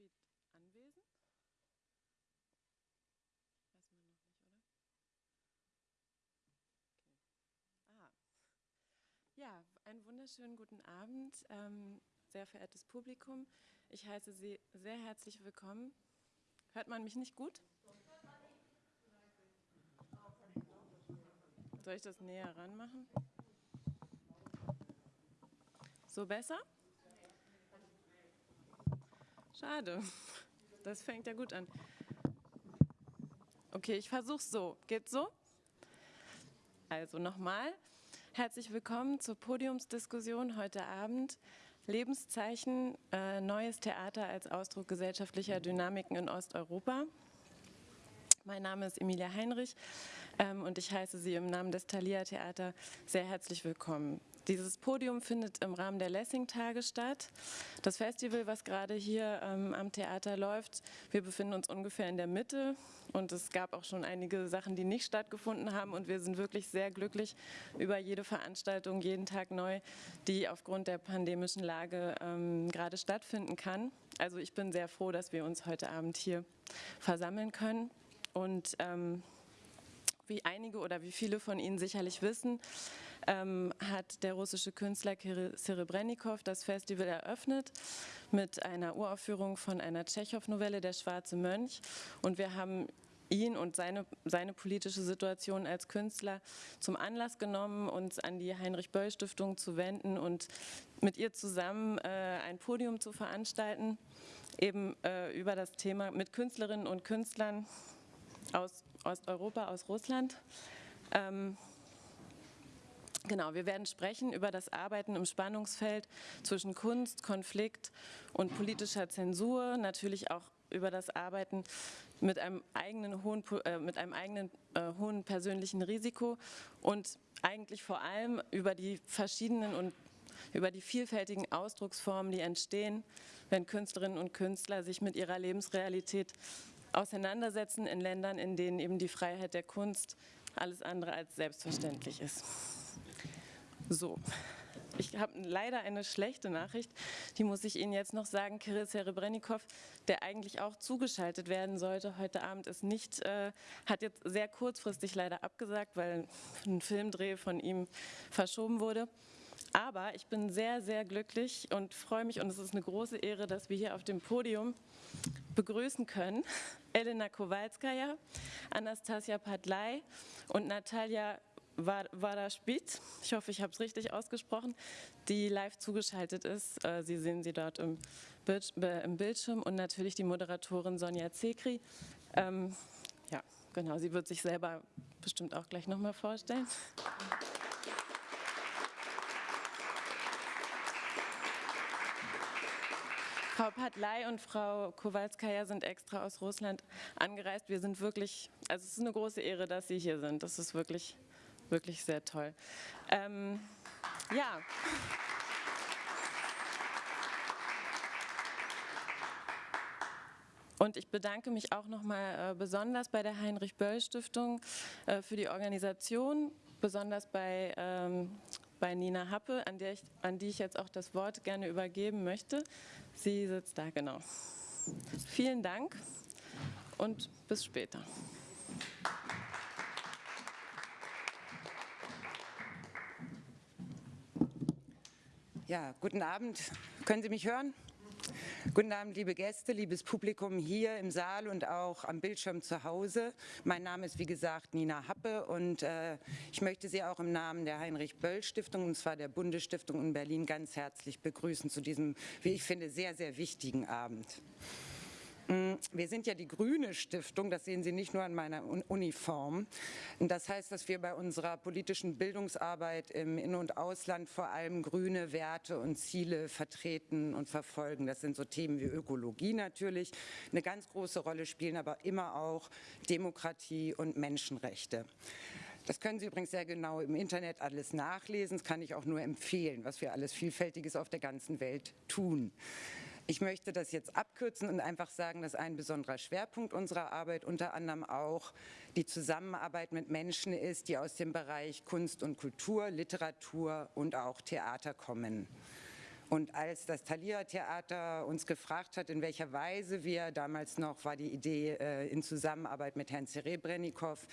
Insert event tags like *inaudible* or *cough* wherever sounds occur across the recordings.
Spied anwesend? Weiß man noch nicht, oder? Okay. Aha. Ja, einen wunderschönen guten Abend, ähm, sehr verehrtes Publikum. Ich heiße Sie sehr herzlich willkommen. Hört man mich nicht gut? Soll ich das näher ranmachen? So besser? Schade. Das fängt ja gut an. Okay, ich versuche so. Geht so? Also nochmal. Herzlich willkommen zur Podiumsdiskussion heute Abend. Lebenszeichen, äh, neues Theater als Ausdruck gesellschaftlicher Dynamiken in Osteuropa. Mein Name ist Emilia Heinrich ähm, und ich heiße Sie im Namen des Thalia Theater sehr herzlich willkommen. Dieses Podium findet im Rahmen der Lessing-Tage statt. Das Festival, was gerade hier ähm, am Theater läuft, wir befinden uns ungefähr in der Mitte und es gab auch schon einige Sachen, die nicht stattgefunden haben und wir sind wirklich sehr glücklich über jede Veranstaltung, jeden Tag neu, die aufgrund der pandemischen Lage ähm, gerade stattfinden kann. Also ich bin sehr froh, dass wir uns heute Abend hier versammeln können und ähm, wie einige oder wie viele von Ihnen sicherlich wissen, ähm, hat der russische Künstler Kirill Serebrennikov das Festival eröffnet mit einer Uraufführung von einer Tschechow-Novelle, Der schwarze Mönch. Und wir haben ihn und seine, seine politische Situation als Künstler zum Anlass genommen, uns an die Heinrich-Böll-Stiftung zu wenden und mit ihr zusammen äh, ein Podium zu veranstalten, eben äh, über das Thema mit Künstlerinnen und Künstlern aus Osteuropa, aus Russland. Ähm, Genau, wir werden sprechen über das Arbeiten im Spannungsfeld zwischen Kunst, Konflikt und politischer Zensur, natürlich auch über das Arbeiten mit einem eigenen hohen, äh, mit einem eigenen äh, hohen persönlichen Risiko und eigentlich vor allem über die verschiedenen und über die vielfältigen Ausdrucksformen, die entstehen, wenn Künstlerinnen und Künstler sich mit ihrer Lebensrealität auseinandersetzen in Ländern, in denen eben die Freiheit der Kunst alles andere als selbstverständlich ist. So, ich habe leider eine schlechte Nachricht, die muss ich Ihnen jetzt noch sagen. Kirill Serebrennikov, der eigentlich auch zugeschaltet werden sollte, heute Abend ist nicht, äh, hat jetzt sehr kurzfristig leider abgesagt, weil ein Filmdreh von ihm verschoben wurde. Aber ich bin sehr, sehr glücklich und freue mich und es ist eine große Ehre, dass wir hier auf dem Podium begrüßen können Elena Kowalskaja, Anastasia Padlai und Natalia Waraspit, ich hoffe, ich habe es richtig ausgesprochen, die live zugeschaltet ist. Äh, sie sehen sie dort im, Bildschirm und natürlich die Moderatorin Sonja Zekri. Ähm, ja, genau, sie wird sich selber bestimmt auch gleich nochmal vorstellen. Frau Padlei und Frau Kowalskaja sind extra aus Russland angereist. Wir sind wirklich, also es ist eine große Ehre, dass Sie hier sind. Das ist wirklich, wirklich sehr toll. Ähm, ja. Und ich bedanke mich auch nochmal äh, besonders bei der Heinrich-Böll-Stiftung äh, für die Organisation, besonders bei ähm, bei Nina Happe, an, ich, an die ich jetzt auch das Wort gerne übergeben möchte. Sie sitzt da, genau. Vielen Dank und bis später. Ja, guten Abend. Können Sie mich hören? Guten Abend, liebe Gäste, liebes Publikum hier im Saal und auch am Bildschirm zu Hause. Mein Name ist, wie gesagt, Nina Happe und äh, ich möchte Sie auch im Namen der Heinrich-Böll-Stiftung, und zwar der Bundesstiftung in Berlin, ganz herzlich begrüßen zu diesem, wie ich finde, sehr, sehr wichtigen Abend. Mm, wir sind ja die Grüne Stiftung, das sehen Sie nicht nur an meiner Uniform. Das heißt, dass wir bei unserer politischen Bildungsarbeit im In- und Ausland vor allem grüne Werte und Ziele vertreten und verfolgen. Das sind so Themen wie Ökologie natürlich, eine ganz große Rolle spielen, aber immer auch Demokratie und Menschenrechte. Das können Sie übrigens sehr genau im Internet alles nachlesen. Das kann ich auch nur empfehlen, was wir alles Vielfältiges auf der ganzen Welt tun. Ich möchte das jetzt abkürzen und einfach sagen, dass ein besonderer Schwerpunkt unserer Arbeit unter anderem auch die Zusammenarbeit mit Menschen ist, die aus dem Bereich Kunst und Kultur, Literatur und auch Theater kommen. Und als das Thalia Theater uns gefragt hat, in welcher Weise wir, damals noch war die Idee äh, in Zusammenarbeit mit Herrn Serebrennikov,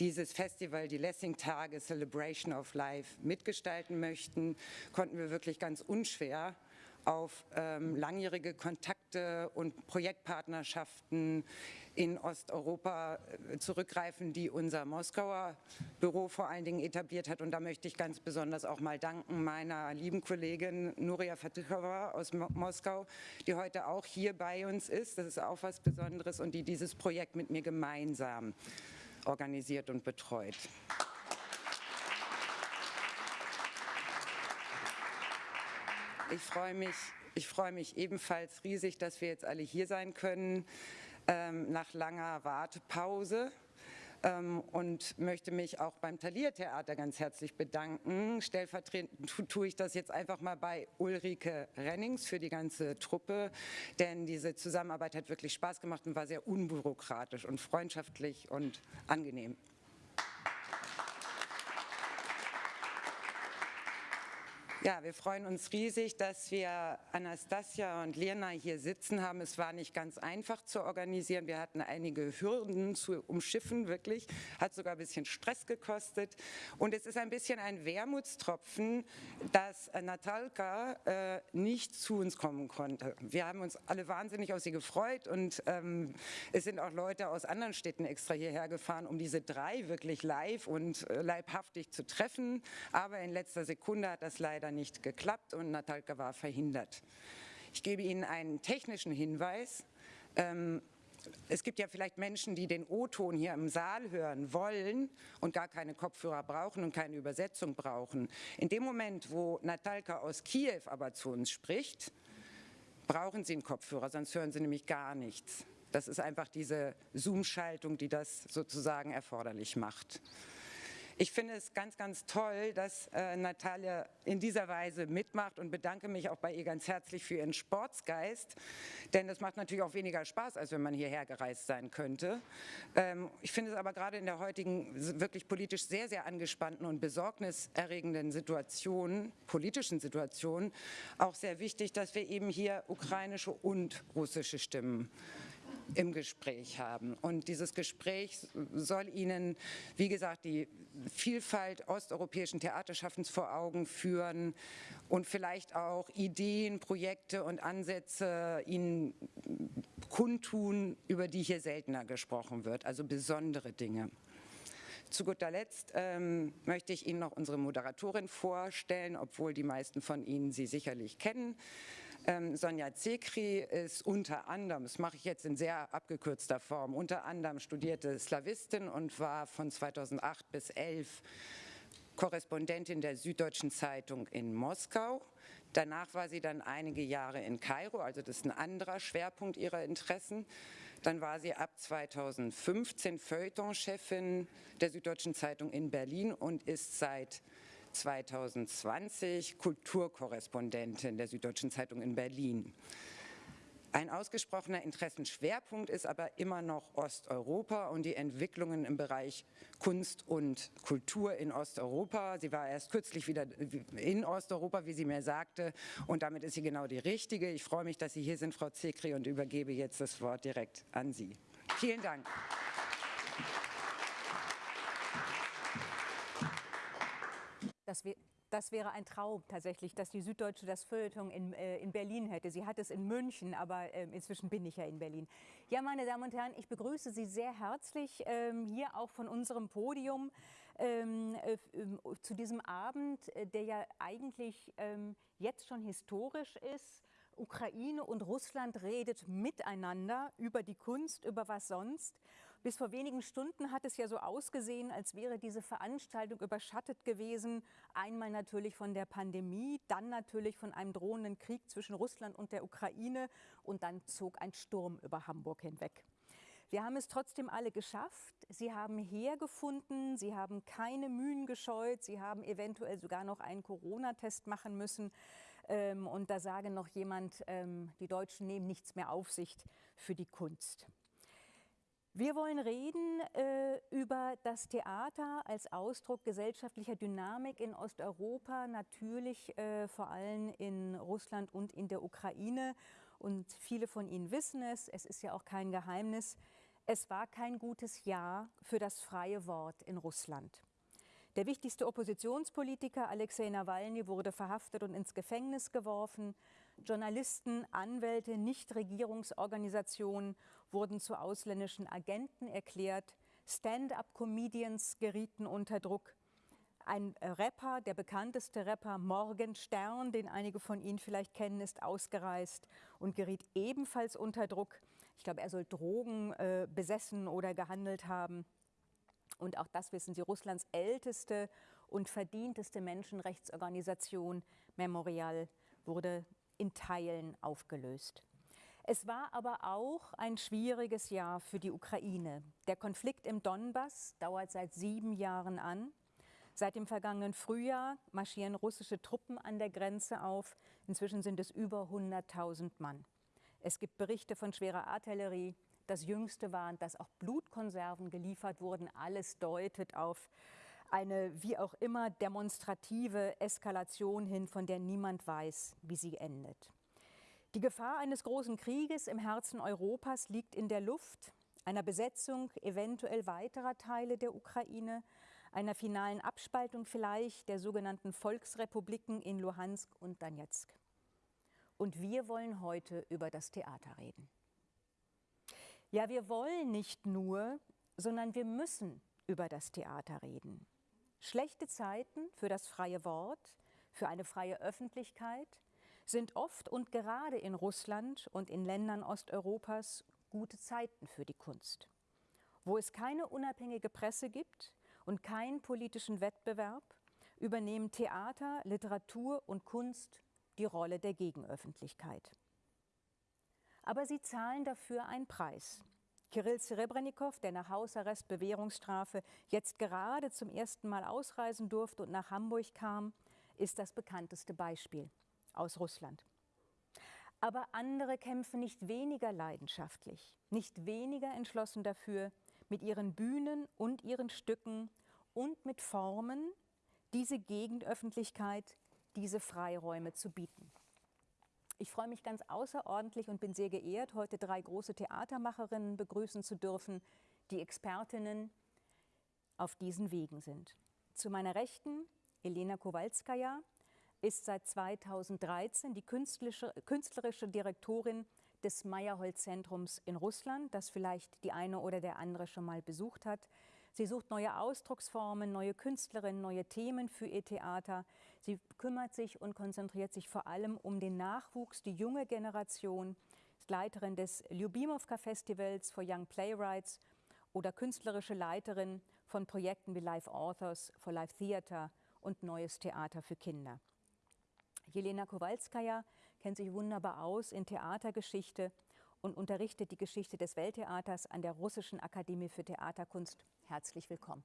dieses Festival, die Lessing-Tage Celebration of Life mitgestalten möchten, konnten wir wirklich ganz unschwer auf ähm, langjährige Kontakte und Projektpartnerschaften in Osteuropa äh, zurückgreifen, die unser Moskauer Büro vor allen Dingen etabliert hat. Und da möchte ich ganz besonders auch mal danken meiner lieben Kollegin Nuria Fatichova aus Mo Moskau, die heute auch hier bei uns ist. Das ist auch was Besonderes und die dieses Projekt mit mir gemeinsam organisiert und betreut. Ich freue mich, ich freue mich ebenfalls riesig, dass wir jetzt alle hier sein können ähm, nach langer Wartepause ähm, und möchte mich auch beim Thalia Theater ganz herzlich bedanken. Stellvertretend tue ich das jetzt einfach mal bei Ulrike Rennings für die ganze Truppe, denn diese Zusammenarbeit hat wirklich Spaß gemacht und war sehr unbürokratisch und freundschaftlich und angenehm. Ja, wir freuen uns riesig, dass wir Anastasia und Lena hier sitzen haben. Es war nicht ganz einfach zu organisieren. Wir hatten einige Hürden zu umschiffen, wirklich. Hat sogar ein bisschen Stress gekostet. Und es ist ein bisschen ein Wermutstropfen, dass Natalka äh, nicht zu uns kommen konnte. Wir haben uns alle wahnsinnig auf sie gefreut und ähm, es sind auch Leute aus anderen Städten extra hierher gefahren, um diese drei wirklich live und äh, leibhaftig zu treffen. Aber in letzter Sekunde hat das leider nicht geklappt und Natalka war verhindert. Ich gebe Ihnen einen technischen Hinweis. Ähm, es gibt ja vielleicht Menschen, die den O-Ton hier im Saal hören wollen und gar keine Kopfhörer brauchen und keine Übersetzung brauchen. In dem Moment, wo Natalka aus Kiew aber zu uns spricht, brauchen Sie einen Kopfhörer, sonst hören Sie nämlich gar nichts. Das ist einfach diese Zoom-Schaltung, die das sozusagen erforderlich macht. Ich finde es ganz, ganz toll, dass äh, Natalia in dieser Weise mitmacht und bedanke mich auch bei ihr ganz herzlich für ihren Sportsgeist, denn das macht natürlich auch weniger Spaß, als wenn man hierher gereist sein könnte. Ähm, ich finde es aber gerade in der heutigen wirklich politisch sehr, sehr angespannten und besorgniserregenden Situation, politischen Situation, auch sehr wichtig, dass wir eben hier ukrainische und russische Stimmen im Gespräch haben. Und dieses Gespräch soll Ihnen, wie gesagt, die Vielfalt osteuropäischen Theaterschaffens vor Augen führen und vielleicht auch Ideen, Projekte und Ansätze Ihnen kundtun, über die hier seltener gesprochen wird, also besondere Dinge. Zu guter Letzt ähm, möchte ich Ihnen noch unsere Moderatorin vorstellen, obwohl die meisten von Ihnen sie sicherlich kennen. Ähm, Sonja Zekri ist unter anderem, das mache ich jetzt in sehr abgekürzter Form, unter anderem studierte Slawistin und war von 2008 bis 2011 Korrespondentin der Süddeutschen Zeitung in Moskau. Danach war sie dann einige Jahre in Kairo, also das ist ein anderer Schwerpunkt ihrer Interessen. Dann war sie ab 2015 Feuilleton-Chefin der Süddeutschen Zeitung in Berlin und ist seit 2020 Kulturkorrespondentin der Süddeutschen Zeitung in Berlin. Ein ausgesprochener Interessenschwerpunkt ist aber immer noch Osteuropa und die Entwicklungen im Bereich Kunst und Kultur in Osteuropa. Sie war erst kürzlich wieder in Osteuropa, wie sie mir sagte, und damit ist sie genau die Richtige. Ich freue mich, dass Sie hier sind, Frau Zekri, und übergebe jetzt das Wort direkt an Sie. Vielen Dank. Das, das, wäre ein Traum tatsächlich, dass die Süddeutsche das Feuilleton in, äh, in Berlin hätte. Sie hat es in München, aber äh, inzwischen bin ich ja in Berlin. Ja, meine Damen und Herren, ich begrüße Sie sehr herzlich ähm, hier auch von unserem Podium ähm, äh, ähm, zu diesem Abend, äh, der ja eigentlich ähm, jetzt schon historisch ist. Ukraine und Russland redet miteinander über die Kunst, über was sonst. Bis vor wenigen Stunden hat es ja so ausgesehen, als wäre diese Veranstaltung überschattet gewesen. Einmal natürlich von der Pandemie, dann natürlich von einem drohenden Krieg zwischen Russland und der Ukraine und dann zog ein Sturm über Hamburg hinweg. Wir haben es trotzdem alle geschafft. Sie haben hergefunden, Sie haben keine Mühen gescheut, Sie haben eventuell sogar noch einen Corona-Test machen müssen. Ähm, und da sage noch jemand, ähm, die Deutschen nehmen nichts mehr auf sich für die Kunst. Wir wollen reden äh, über das Theater als Ausdruck gesellschaftlicher Dynamik in Osteuropa, natürlich äh, vor allem in Russland und in der Ukraine. Und viele von Ihnen wissen es, es ist ja auch kein Geheimnis, es war kein gutes Jahr für das freie Wort in Russland. Der wichtigste Oppositionspolitiker Alexei Nawalny wurde verhaftet und ins Gefängnis geworfen. Journalisten, Anwälte, Nichtregierungsorganisationen wurden zu ausländischen Agenten erklärt. Stand-up-Comedians gerieten unter Druck. Ein Rapper, der bekannteste Rapper Morgenstern, den einige von Ihnen vielleicht kennen, ist ausgereist und geriet ebenfalls unter Druck. Ich glaube, er soll Drogen äh, besessen oder gehandelt haben. Und auch das wissen Sie, Russlands älteste und verdienteste Menschenrechtsorganisation Memorial wurde in Teilen aufgelöst. Es war aber auch ein schwieriges Jahr für die Ukraine. Der Konflikt im Donbass dauert seit sieben Jahren an. Seit dem vergangenen Frühjahr marschieren russische Truppen an der Grenze auf. Inzwischen sind es über 100.000 Mann. Es gibt Berichte von schwerer Artillerie, das Jüngste waren, dass auch Blutkonserven geliefert wurden. Alles deutet auf eine wie auch immer demonstrative Eskalation hin, von der niemand weiß, wie sie endet. Die Gefahr eines großen Krieges im Herzen Europas liegt in der Luft, einer Besetzung eventuell weiterer Teile der Ukraine, einer finalen Abspaltung vielleicht der sogenannten Volksrepubliken in Luhansk und Donetsk. Und wir wollen heute über das Theater reden. Ja, wir wollen nicht nur, sondern wir müssen über das Theater reden. Schlechte Zeiten für das freie Wort, für eine freie Öffentlichkeit sind oft und gerade in Russland und in Ländern Osteuropas gute Zeiten für die Kunst. Wo es keine unabhängige Presse gibt und keinen politischen Wettbewerb, übernehmen Theater, Literatur und Kunst die Rolle der Gegenöffentlichkeit aber sie zahlen dafür einen Preis. Kirill Serebrennikov, der nach Hausarrest Bewährungsstrafe jetzt gerade zum ersten Mal ausreisen durfte und nach Hamburg kam, ist das bekannteste Beispiel aus Russland. Aber andere kämpfen nicht weniger leidenschaftlich, nicht weniger entschlossen dafür, mit ihren Bühnen und ihren Stücken und mit Formen diese Gegenöffentlichkeit, diese Freiräume zu bieten. Ich freue mich ganz außerordentlich und bin sehr geehrt, heute drei große Theatermacherinnen begrüßen zu dürfen, die Expertinnen auf diesen Wegen sind. Zu meiner Rechten Elena Kowalskaja ist seit 2013 die künstlerische, künstlerische Direktorin des Meyerhold-Zentrums in Russland, das vielleicht die eine oder der andere schon mal besucht hat. Sie sucht neue Ausdrucksformen, neue Künstlerinnen, neue Themen für ihr Theater. Sie kümmert sich und konzentriert sich vor allem um den Nachwuchs, die junge Generation, ist Leiterin des Lyubimovka Festivals for Young Playwrights oder künstlerische Leiterin von Projekten wie Live Authors for Live Theater und Neues Theater für Kinder. Jelena Kowalskaja kennt sich wunderbar aus in Theatergeschichte und unterrichtet die Geschichte des Welttheaters an der Russischen Akademie für Theaterkunst. Herzlich willkommen.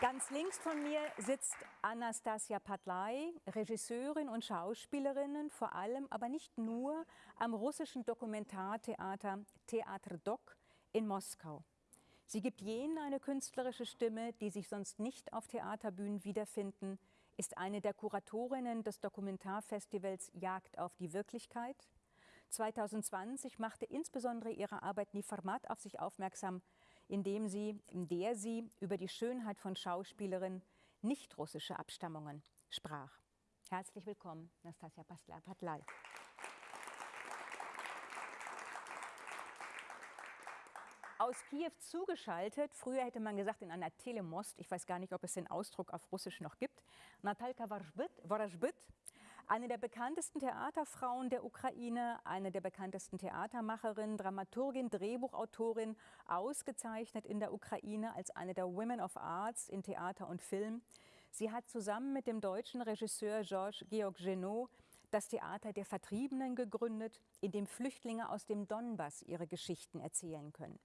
Ganz links von mir sitzt Anastasia Patlai, Regisseurin und Schauspielerin, vor allem, aber nicht nur, am russischen Dokumentartheater Theater Dok in Moskau. Sie gibt jenen eine künstlerische Stimme, die sich sonst nicht auf Theaterbühnen wiederfinden, ist eine der Kuratorinnen des Dokumentarfestivals Jagd auf die Wirklichkeit. 2020 machte insbesondere ihre Arbeit Niformat auf sich aufmerksam, indem sie, in der sie über die Schönheit von Schauspielerinnen nicht-russischer Abstammungen sprach. Herzlich willkommen, Nastasia Patlai. Aus Kiew zugeschaltet. Früher hätte man gesagt in einer Telemost, ich weiß gar nicht, ob es den Ausdruck auf Russisch noch gibt, Natalka Vorashbyt, eine der bekanntesten Theaterfrauen der Ukraine, eine der bekanntesten Theatermacherinnen, Dramaturgin, Drehbuchautorin, ausgezeichnet in der Ukraine als eine der Women of Arts in Theater und Film. Sie hat zusammen mit dem deutschen Regisseur Georges Georg Genot das Theater der Vertriebenen gegründet, in dem Flüchtlinge aus dem Donbass ihre Geschichten erzählen können.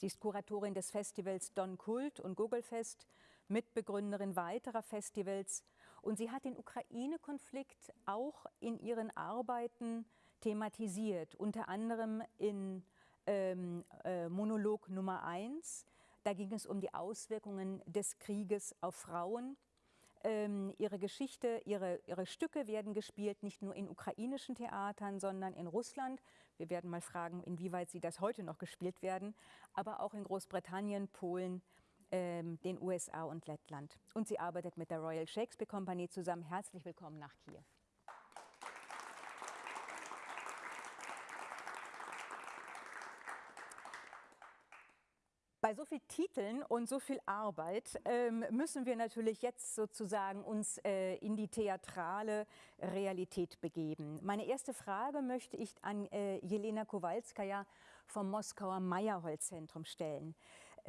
Sie ist Kuratorin des Festivals Don Kult und Gogelfest, Mitbegründerin weiterer Festivals und sie hat den Ukraine-Konflikt auch in ihren Arbeiten thematisiert, unter anderem in ähm, äh, Monolog Nummer 1. Da ging es um die Auswirkungen des Krieges auf Frauen. Ähm, ihre Geschichte, ihre, ihre Stücke werden gespielt, nicht nur in ukrainischen Theatern, sondern in Russland. Wir werden mal fragen, inwieweit sie das heute noch gespielt werden, aber auch in Großbritannien, Polen, ähm, den USA und Lettland. Und sie arbeitet mit der Royal Shakespeare Company zusammen. Herzlich willkommen nach Kiew. Bei so vielen Titeln und so viel Arbeit ähm, müssen wir natürlich jetzt sozusagen uns äh, in die theatrale Realität begeben. Meine erste Frage möchte ich an äh, Jelena Kowalskaja vom Moskauer Meyerhold-Zentrum stellen.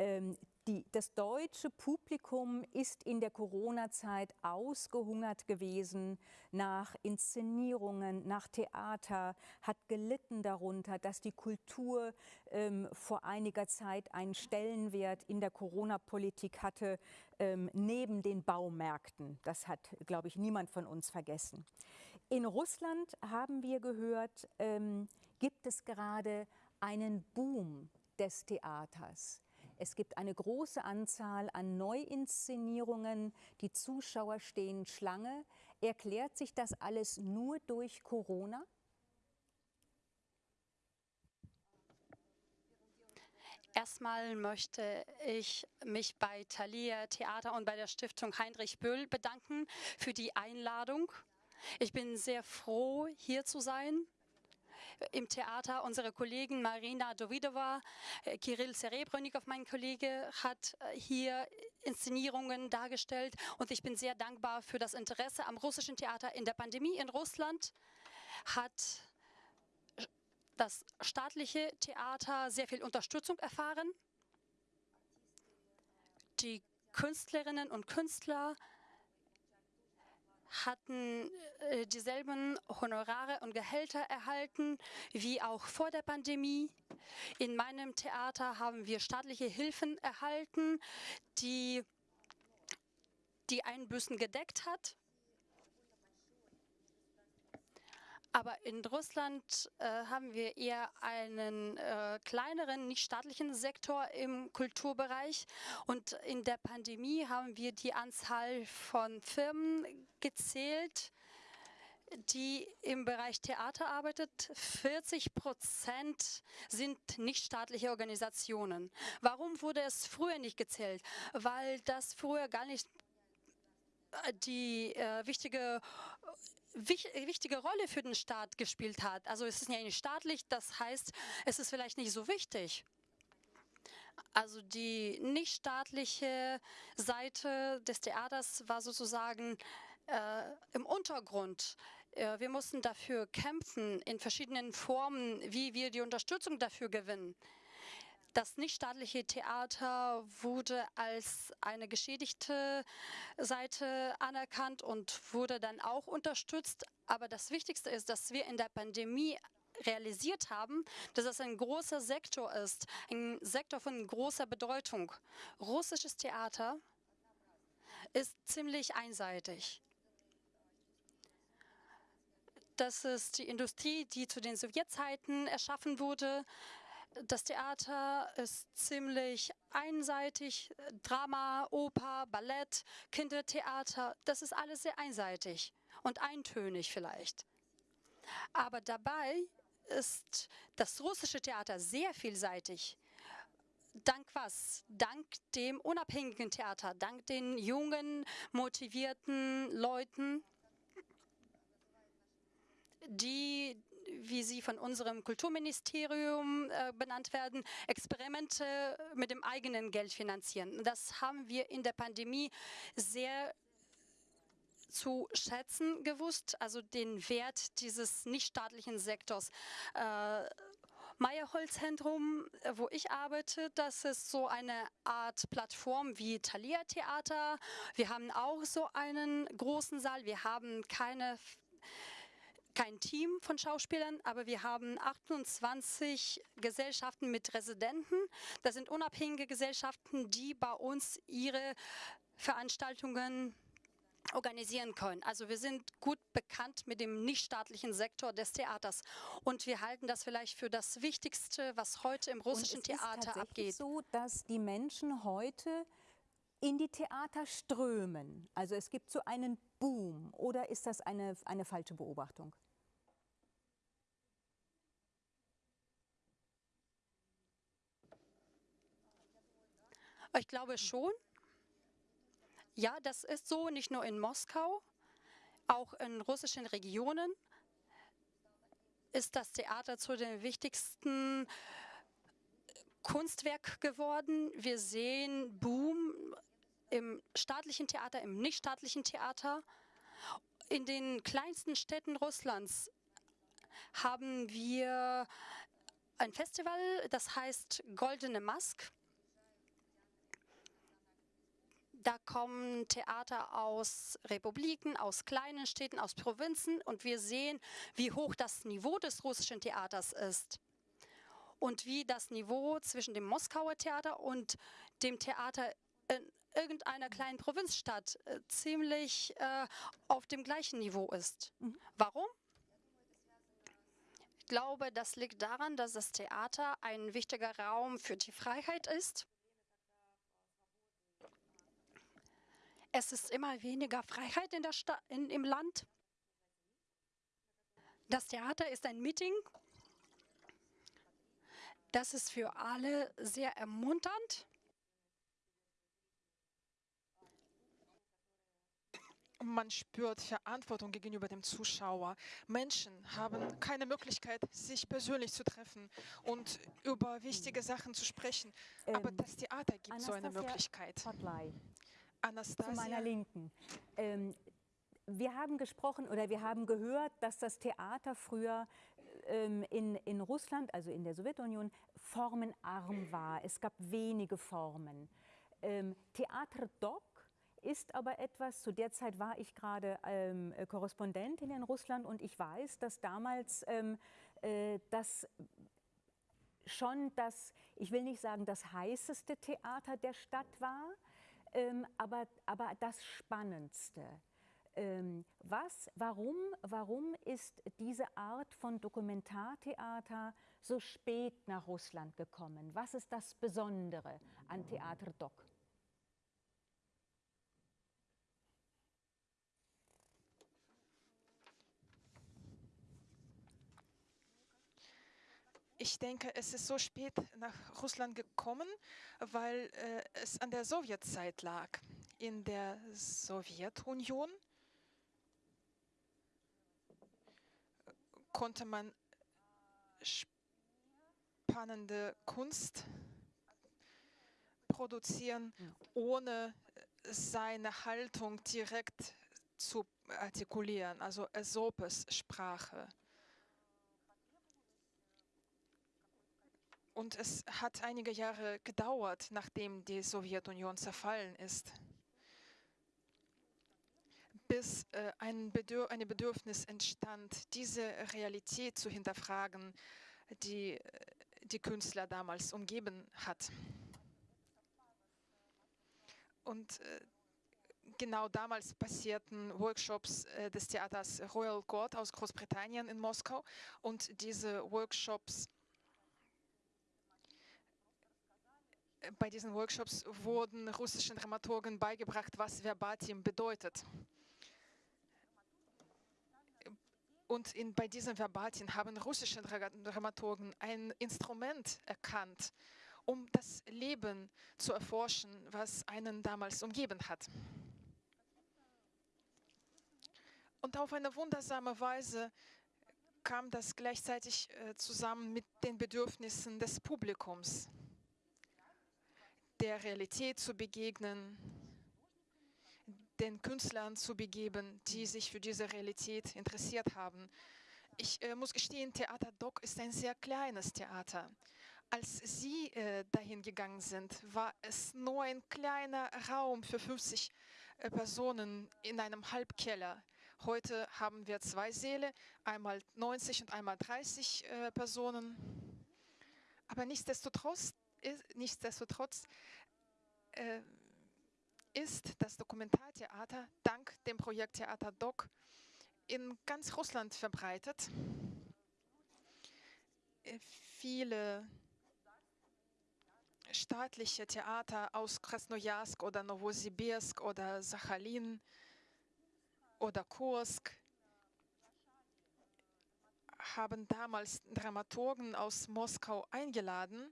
Ähm, die, das deutsche Publikum ist in der Corona-Zeit ausgehungert gewesen nach Inszenierungen, nach Theater, hat gelitten darunter, dass die Kultur ähm, vor einiger Zeit einen Stellenwert in der Corona-Politik hatte, ähm, neben den Baumärkten. Das hat, glaube ich, niemand von uns vergessen. In Russland haben wir gehört, ähm, gibt es gerade einen Boom des Theaters. Es gibt eine große Anzahl an Neuinszenierungen. Die Zuschauer stehen Schlange. Erklärt sich das alles nur durch Corona? Erstmal möchte ich mich bei Thalia Theater und bei der Stiftung Heinrich Böll bedanken für die Einladung. Ich bin sehr froh, hier zu sein im Theater. Unsere Kollegen Marina Dovidova, äh, Kirill Serebrennikov, mein Kollege, hat äh, hier Inszenierungen dargestellt und ich bin sehr dankbar für das Interesse am russischen Theater. In der Pandemie in Russland hat das staatliche Theater sehr viel Unterstützung erfahren. Die Künstlerinnen und Künstler hatten äh, dieselben Honorare und Gehälter erhalten wie auch vor der Pandemie. In meinem Theater haben wir staatliche Hilfen erhalten, die die Einbüßen gedeckt hat. Aber in Russland äh, haben wir eher einen äh, kleineren, nicht staatlichen Sektor im Kulturbereich. Und in der Pandemie haben wir die Anzahl von Firmen gezählt, die im Bereich Theater arbeitet. 40 Prozent sind nichtstaatliche Organisationen. Warum wurde es früher nicht gezählt? Weil das früher gar nicht äh, die äh, wichtige wichtige Rolle für den Staat gespielt hat. Also es ist ja nicht staatlich, das heißt, es ist vielleicht nicht so wichtig. Also die nichtstaatliche Seite des Theaters war sozusagen äh, im Untergrund. Äh, wir mussten dafür kämpfen in verschiedenen Formen, wie wir die Unterstützung dafür gewinnen. Das nichtstaatliche Theater wurde als eine geschädigte Seite anerkannt und wurde dann auch unterstützt. Aber das Wichtigste ist, dass wir in der Pandemie realisiert haben, dass es ein großer Sektor ist, ein Sektor von großer Bedeutung. Russisches Theater ist ziemlich einseitig. Das ist die Industrie, die zu den Sowjetzeiten erschaffen wurde. Das Theater ist ziemlich einseitig. Drama, Oper, Ballett, Kindertheater, das ist alles sehr einseitig und eintönig vielleicht. Aber dabei ist das russische Theater sehr vielseitig. Dank was? Dank dem unabhängigen Theater, dank den jungen, motivierten Leuten, die wie sie von unserem Kulturministerium äh, benannt werden, Experimente mit dem eigenen Geld finanzieren. Das haben wir in der Pandemie sehr zu schätzen gewusst, also den Wert dieses nichtstaatlichen Sektors. Äh, Meyerholz-Zentrum, wo ich arbeite, das ist so eine Art Plattform wie Thalia Theater. Wir haben auch so einen großen Saal. Wir haben keine kein Team von Schauspielern, aber wir haben 28 Gesellschaften mit Residenten. Das sind unabhängige Gesellschaften, die bei uns ihre Veranstaltungen organisieren können. Also wir sind gut bekannt mit dem nichtstaatlichen Sektor des Theaters und wir halten das vielleicht für das Wichtigste, was heute im russischen und es Theater ist abgeht. So, dass die Menschen heute in die Theater strömen. Also es gibt so einen Boom oder ist das eine, eine falsche Beobachtung? Ich glaube schon. Ja, das ist so, nicht nur in Moskau, auch in russischen Regionen ist das Theater zu den wichtigsten Kunstwerk geworden. Wir sehen Boom im staatlichen Theater, im nichtstaatlichen Theater. In den kleinsten Städten Russlands haben wir ein Festival, das heißt Goldene Mask. Da kommen Theater aus Republiken, aus kleinen Städten, aus Provinzen und wir sehen, wie hoch das Niveau des russischen Theaters ist und wie das Niveau zwischen dem Moskauer Theater und dem Theater irgendeiner kleinen Provinzstadt äh, ziemlich äh, auf dem gleichen Niveau ist. Mhm. Warum? Ich glaube, das liegt daran, dass das Theater ein wichtiger Raum für die Freiheit ist Es ist immer weniger Freiheit in der in, im Land. Das Theater ist ein Meeting. Das ist für alle sehr ermunternd. Man spürt Verantwortung gegenüber dem Zuschauer. Menschen haben keine Möglichkeit, sich persönlich zu treffen und über wichtige Sachen zu sprechen. Aber ähm, das Theater gibt Anastasia so eine Möglichkeit. Anastasia. Zu meiner Linken. Ähm, wir haben gesprochen oder wir haben gehört, dass das Theater früher ähm, in, in Russland, also in der Sowjetunion, formenarm war. Es gab wenige Formen. Ähm, Theater Doc ist aber etwas, zu der Zeit war ich gerade ähm, Korrespondentin in Russland und ich weiß, dass damals ähm, äh, das schon das, ich will nicht sagen das heißeste Theater der Stadt war, ähm, aber, aber das Spannendste. Ähm, was, warum, warum ist diese Art von Dokumentartheater so spät nach Russland gekommen? Was ist das Besondere an Theater Doc? Ich denke, es ist so spät nach Russland gekommen, weil äh, es an der Sowjetzeit lag. In der Sowjetunion konnte man spannende Kunst produzieren, ohne seine Haltung direkt zu artikulieren, also Aesopes Sprache. Und es hat einige Jahre gedauert, nachdem die Sowjetunion zerfallen ist, bis äh, ein Bedürf eine Bedürfnis entstand, diese Realität zu hinterfragen, die äh, die Künstler damals umgeben hat. Und äh, genau damals passierten Workshops äh, des Theaters Royal Court aus Großbritannien in Moskau und diese Workshops bei diesen Workshops wurden russischen Dramaturgen beigebracht, was Verbatim bedeutet. Und in, bei diesem Verbatim haben russische Dramaturgen ein Instrument erkannt, um das Leben zu erforschen, was einen damals umgeben hat. Und auf eine wundersame Weise kam das gleichzeitig äh, zusammen mit den Bedürfnissen des Publikums der Realität zu begegnen, den Künstlern zu begeben, die sich für diese Realität interessiert haben. Ich äh, muss gestehen, Theater Doc ist ein sehr kleines Theater. Als Sie äh, dahin gegangen sind, war es nur ein kleiner Raum für 50 äh, Personen in einem Halbkeller. Heute haben wir zwei Säle, einmal 90 und einmal 30 äh, Personen. Aber nichtsdestotrotz, nichtsdestotrotz äh, ist das Dokumentartheater dank dem Projekt Theater Doc in ganz Russland verbreitet. Äh, viele staatliche Theater aus Krasnojarsk oder Novosibirsk oder Sachalin oder Kursk haben damals Dramaturgen aus Moskau eingeladen,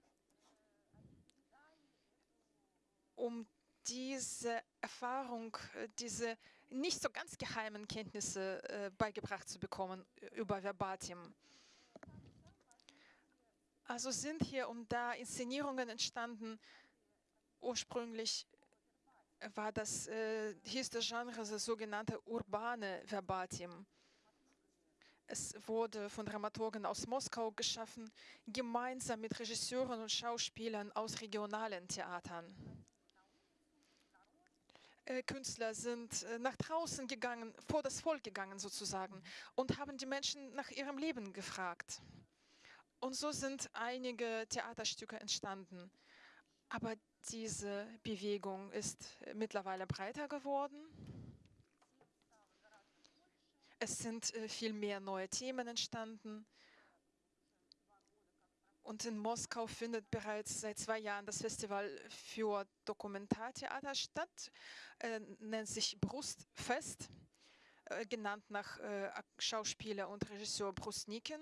um diese Erfahrung, äh, diese nicht so ganz geheimen Kenntnisse äh, beigebracht zu bekommen über Verbatim. Also sind hier und da Inszenierungen entstanden. Ursprünglich war das, äh, hieß das Genre das sogenannte urbane Verbatim. Es wurde von Dramaturgen aus Moskau geschaffen, gemeinsam mit Regisseuren und Schauspielern aus regionalen Theatern. Äh, Künstler sind äh, nach draußen gegangen, vor das Volk gegangen sozusagen und haben die Menschen nach ihrem Leben gefragt. Und so sind einige Theaterstücke entstanden. Aber diese Bewegung ist mittlerweile breiter geworden. Es sind äh, viel mehr neue Themen entstanden. Und in Moskau findet bereits seit zwei Jahren das Festival für Dokumentartheater statt, äh, nennt sich Brustfest, äh, genannt nach äh, Schauspieler und Regisseur Brustniken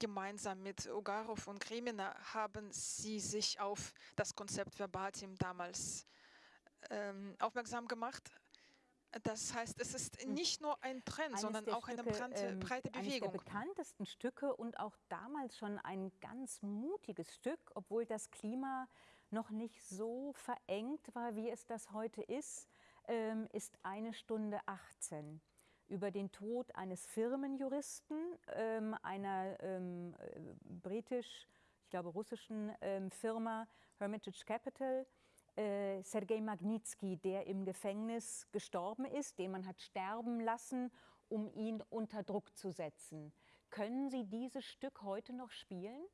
gemeinsam mit Ugarov und Kremina haben sie sich auf das Konzept Verbatim damals ähm, aufmerksam gemacht. Das heißt, es ist hm. nicht nur ein Trend, eines sondern auch Stücke, eine breite, ähm, breite Bewegung. Eines der bekanntesten Stücke und auch damals schon ein ganz mutiges Stück, obwohl das Klima noch nicht so verengt war, wie es das heute ist, ähm, ist eine Stunde 18 über den Tod eines Firmenjuristen ähm, einer äh, britisch, ich glaube russischen Firma Hermitage Capital, äh, Sergei Magnitsky, der im Gefängnis gestorben ist, den man hat sterben lassen, um ihn unter Druck zu setzen. Können Sie dieses Stück heute noch spielen?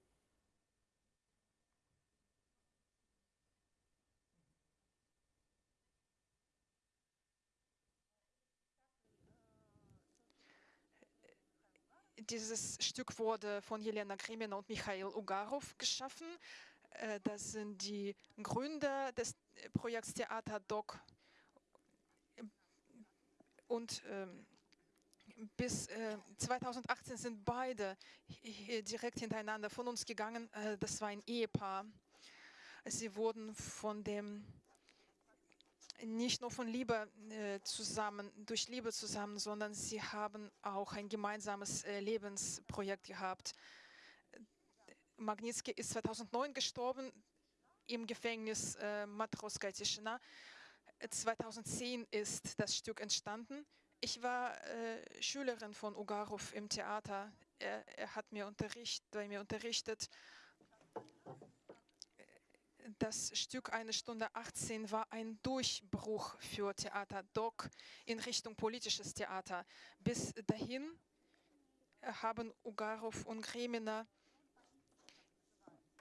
Dieses Stück wurde von Jelena Krimina und Michail Ugarov geschaffen. Äh, das sind die Gründer des Projekts Theater Doc. Und ähm, bis 2018 äh, sind beide direkt hintereinander von uns gegangen. Äh, das war ein Ehepaar. Sie wurden von dem nicht nur von Liebe äh, zusammen, durch Liebe zusammen, sondern sie haben auch ein gemeinsames äh, Lebensprojekt gehabt. Magnitsky ist 2009 gestorben im Gefängnis äh, Matroska Tischina. 2010 ist das Stück entstanden. Ich war äh, Schülerin von Ugarov im Theater. Er, er hat mir unterricht, bei mir unterrichtet das Stück Eine Stunde 18 war ein Durchbruch für Theater Doc in Richtung politisches Theater. Bis dahin haben Ugarov und Gremina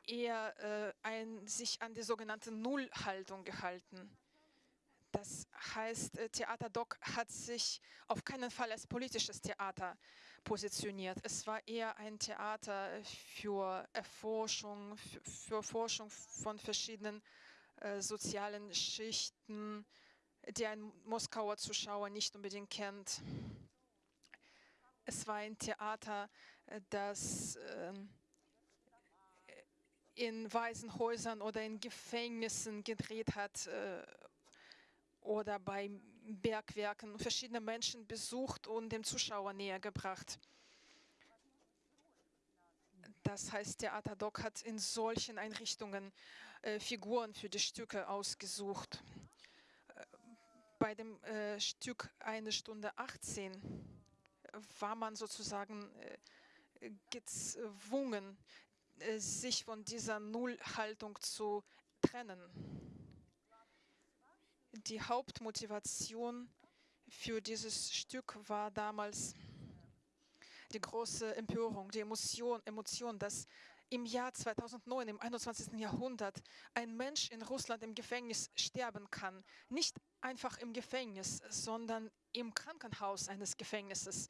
eher äh, ein, sich an die sogenannte Nullhaltung gehalten. Das heißt, äh, Theater Doc hat sich auf keinen Fall als politisches Theater positioniert. Es war eher ein Theater für Erforschung, für, Forschung von verschiedenen äh, sozialen Schichten, die ein Moskauer Zuschauer nicht unbedingt kennt. Es war ein Theater, äh, das äh, in Waisenhäusern oder in Gefängnissen gedreht hat äh, oder bei Bergwerken verschiedene Menschen besucht und dem Zuschauer näher gebracht. Das heißt, Theater Doc hat in solchen Einrichtungen äh, Figuren für die Stücke ausgesucht. Äh, bei dem Stück Eine Stunde 18 war man sozusagen gezwungen, sich von dieser Nullhaltung zu trennen die Hauptmotivation für dieses Stück war damals die große Empörung, die Emotion, Emotion, dass im Jahr 2009, im 21. Jahrhundert, ein Mensch in Russland im Gefängnis sterben kann. Nicht einfach im Gefängnis, sondern im Krankenhaus eines Gefängnisses.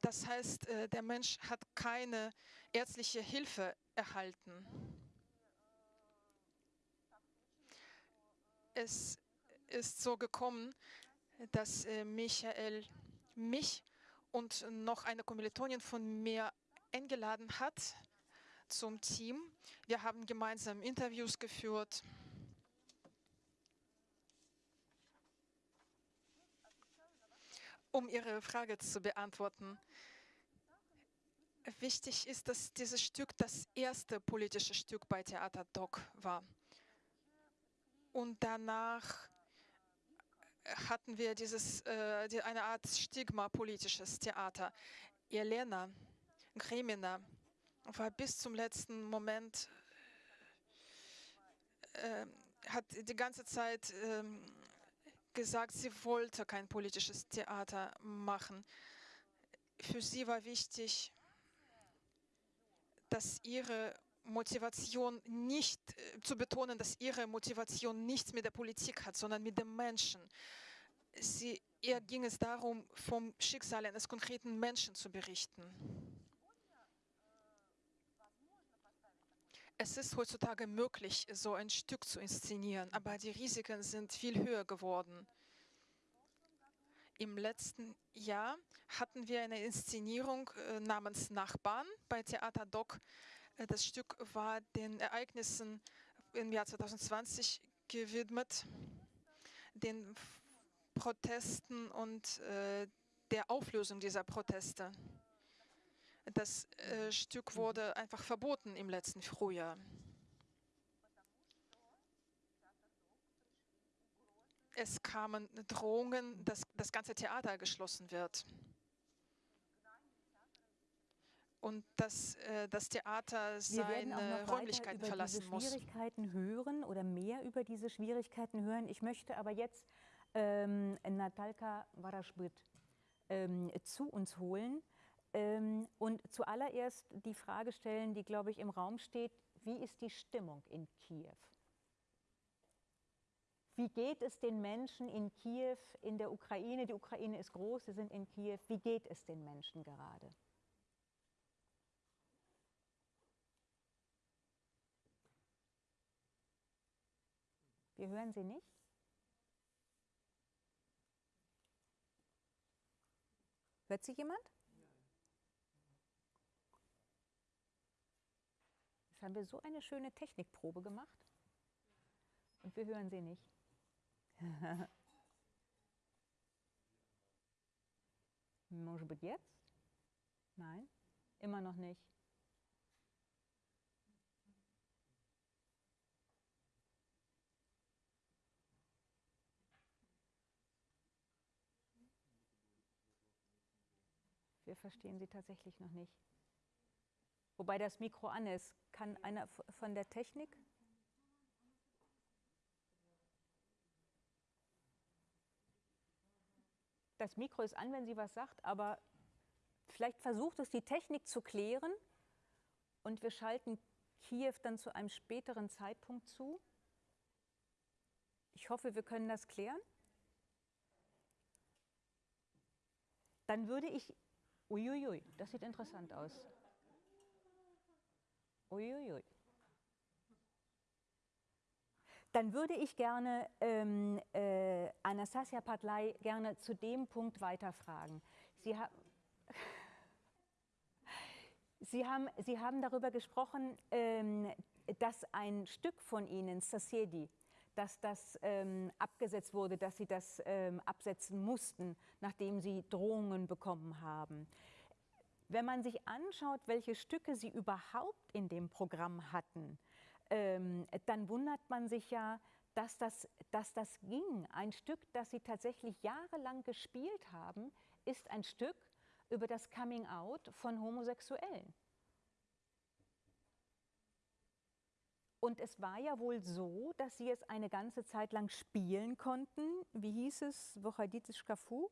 Das heißt, äh, der Mensch hat keine ärztliche Hilfe erhalten. Es ist so gekommen, dass äh, Michael mich und noch eine Kommilitonin von mir eingeladen hat zum Team. Wir haben gemeinsam Interviews geführt. Um Ihre Frage zu beantworten, wichtig ist, dass dieses Stück das erste politische Stück bei Theater Doc war. Und danach hatten wir dieses, äh, die, eine Art Stigma politisches Theater. Elena Gremina war bis zum letzten Moment, äh, hat die ganze Zeit äh, gesagt, sie wollte kein politisches Theater machen. Für sie war wichtig, dass ihre Motivation nicht äh, zu betonen, dass ihre Motivation nichts mit der Politik hat, sondern mit dem Menschen. Sie, ihr ging es darum, vom Schicksal eines konkreten Menschen zu berichten. Es ist heutzutage möglich, so ein Stück zu inszenieren, aber die Risiken sind viel höher geworden. Im letzten Jahr hatten wir eine Inszenierung äh, namens Nachbarn bei Theater Doc. Äh, das Stück war den Ereignissen im Jahr 2020 gewidmet, den Protesten und äh, der Auflösung dieser Proteste. Das Stück wurde einfach verboten im letzten Frühjahr. Es kamen Drohungen, dass das ganze Theater geschlossen wird. Und dass äh, das Theater seine Räumlichkeiten verlassen muss. Wir werden auch noch weiter über diese Schwierigkeiten hören oder mehr über diese Schwierigkeiten hören. Ich möchte aber jetzt ähm, Natalka Varaschbit ähm, zu uns holen. Ähm, und zuallererst die Frage stellen, die, glaube ich, im Raum steht, wie ist die Stimmung in Kiew? Wie geht es den Menschen in Kiew, in der Ukraine? Die Ukraine ist groß, sie sind in Kiew. Wie geht es den Menschen gerade? Wir hören sie nicht. Hört sie jemand? Jetzt haben wir so eine schöne Technikprobe gemacht und wir hören sie nicht. *laughs* Может быть jetzt? Nein, immer noch nicht. Wir verstehen sie tatsächlich noch nicht. Wobei das Mikro an ist. Kann einer von der Technik? Das Mikro ist an, wenn sie was sagt, aber vielleicht versucht es die Technik zu klären und wir schalten Kiew dann zu einem späteren Zeitpunkt zu. Ich hoffe, wir können das klären. Dann würde ich, uiuiui, das sieht interessant aus. Uiuiui. Dann würde ich gerne ähm, äh, Anastasia Padlai gerne zu dem Punkt weiterfragen. Sie, ha Sie, haben, Sie haben darüber gesprochen, ähm, dass ein Stück von Ihnen, Sasiedi, dass das ähm, abgesetzt wurde, dass Sie das ähm, absetzen mussten, nachdem Sie Drohungen bekommen haben. Wenn man sich anschaut, welche Stücke Sie überhaupt in dem Programm hatten, ähm, dann wundert man sich ja, dass das, dass das ging. Ein Stück, das Sie tatsächlich jahrelang gespielt haben, ist ein Stück über das Coming Out von Homosexuellen. Und es war ja wohl so, dass Sie es eine ganze Zeit lang spielen konnten. Wie hieß es? Wochaditis Kafu?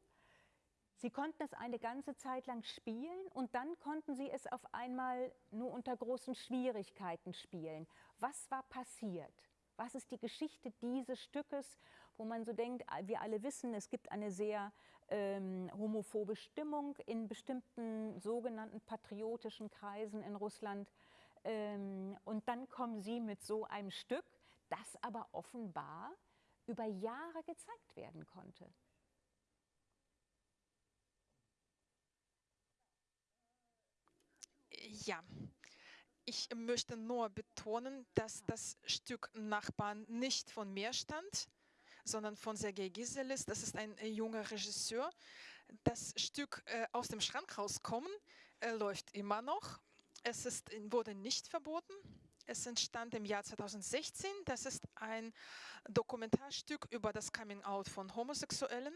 Sie konnten es eine ganze Zeit lang spielen und dann konnten Sie es auf einmal nur unter großen Schwierigkeiten spielen. Was war passiert? Was ist die Geschichte dieses Stückes, wo man so denkt, wir alle wissen, es gibt eine sehr ähm, homophobe Stimmung in bestimmten sogenannten patriotischen Kreisen in Russland. Ähm, und dann kommen Sie mit so einem Stück, das aber offenbar über Jahre gezeigt werden konnte. Ja, ich möchte nur betonen, dass das Stück Nachbarn nicht von mir stammt, sondern von Sergei Giselis. Das ist ein äh, junger Regisseur. Das Stück äh, aus dem Schrank rauskommen äh, läuft immer noch. Es ist, wurde nicht verboten. Es entstand im Jahr 2016. Das ist ein Dokumentarstück über das Coming-out von Homosexuellen.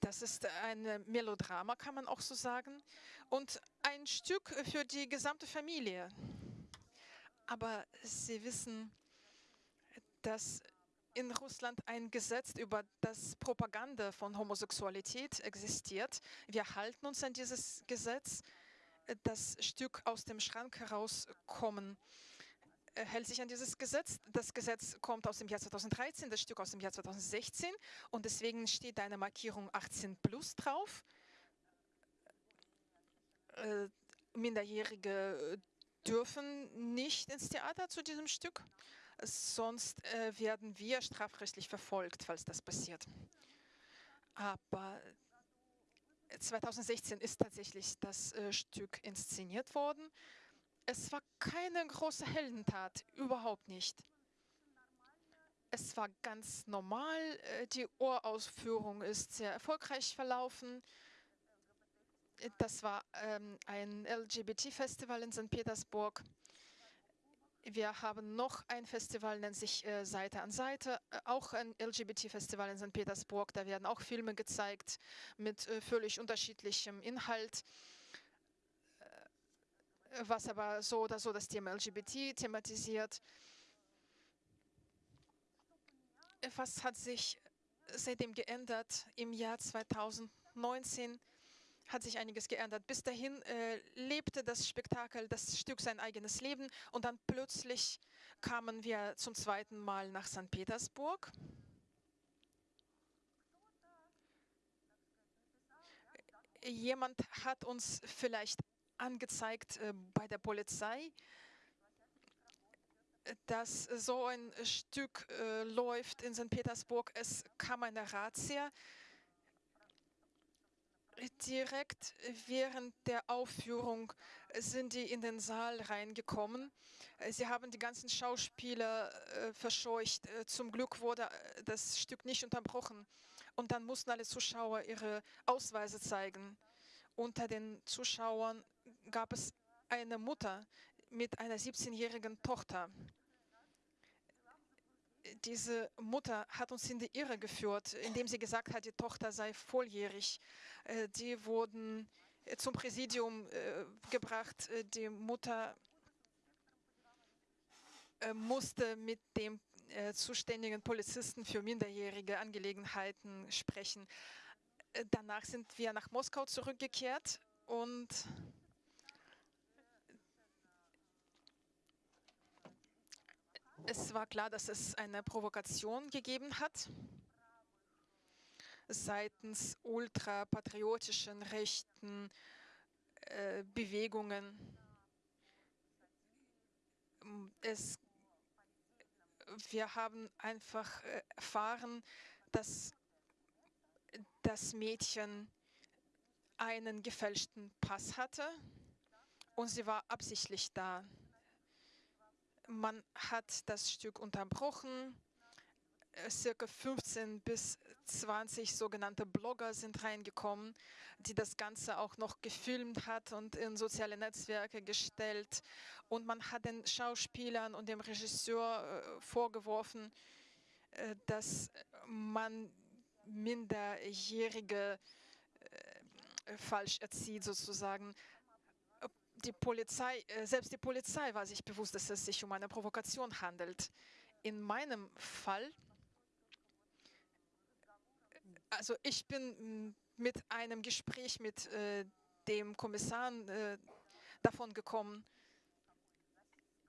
Das ist ein Melodrama, kann man auch so sagen. Und ein Stück für die gesamte Familie. Aber Sie wissen, dass in Russland ein Gesetz über das Propaganda von Homosexualität existiert. Wir halten uns an dieses Gesetz. Das Stück aus dem Schrank herauskommen hält sich an dieses Gesetz. Das Gesetz kommt aus dem Jahr 2013, das Stück aus dem Jahr 2016 und deswegen steht eine Markierung 18 plus drauf. Äh, Minderjährige dürfen nicht ins Theater zu diesem Stück, sonst äh, werden wir strafrechtlich verfolgt, falls das passiert. Aber 2016 ist tatsächlich das äh, Stück inszeniert worden. Es war keine große Heldentat, überhaupt nicht. Es war ganz normal, äh, die Urausführung ist sehr erfolgreich verlaufen. Das war ähm, ein LGBT-Festival in St. Petersburg. Wir haben noch ein Festival, nennt sich äh, Seite an Seite, äh, auch ein LGBT-Festival in St. Petersburg. Da werden auch Filme gezeigt mit völlig unterschiedlichem Inhalt was aber so oder so das Thema LGBT thematisiert. Was hat sich seitdem geändert? Im Jahr 2019 hat sich einiges geändert. Bis dahin äh, lebte das Spektakel, das Stück sein eigenes Leben und dann plötzlich kamen wir zum zweiten Mal nach St. Petersburg. Jemand hat uns vielleicht angezeigt äh, bei der Polizei, dass so ein Stück äh, läuft in St. Petersburg. Es kam eine Razzia. Direkt während der Aufführung sind die in den Saal reingekommen. Sie haben die ganzen Schauspieler äh, verscheucht. Zum Glück wurde das Stück nicht unterbrochen. Und dann mussten alle Zuschauer ihre Ausweise zeigen. Unter den Zuschauern gab es eine Mutter mit einer 17-jährigen Tochter. Diese Mutter hat uns in die Irre geführt, indem sie gesagt hat, die Tochter sei volljährig. Äh, die wurden äh, zum Präsidium äh, gebracht. Die Mutter musste mit dem zuständigen Polizisten für minderjährige Angelegenheiten sprechen. Danach sind wir nach Moskau zurückgekehrt und Es war klar, dass es eine Provokation gegeben hat seitens ultrapatriotischen rechten äh, Bewegungen. Es, wir haben einfach äh, erfahren, dass das Mädchen einen gefälschten Pass hatte und sie war absichtlich da. Man hat das Stück unterbrochen. Äh, circa 15 bis 20 sogenannte Blogger sind reingekommen, die das Ganze auch noch gefilmt hat und in soziale Netzwerke gestellt. Und man hat den Schauspielern und dem Regisseur äh, vorgeworfen, äh, dass man Minderjährige äh, falsch erzieht sozusagen die Polizei, äh, selbst die Polizei war sich bewusst, dass es sich um eine Provokation handelt. In meinem Fall Also ich bin mm, mit einem Gespräch mit äh, dem Kommissar äh, davon gekommen.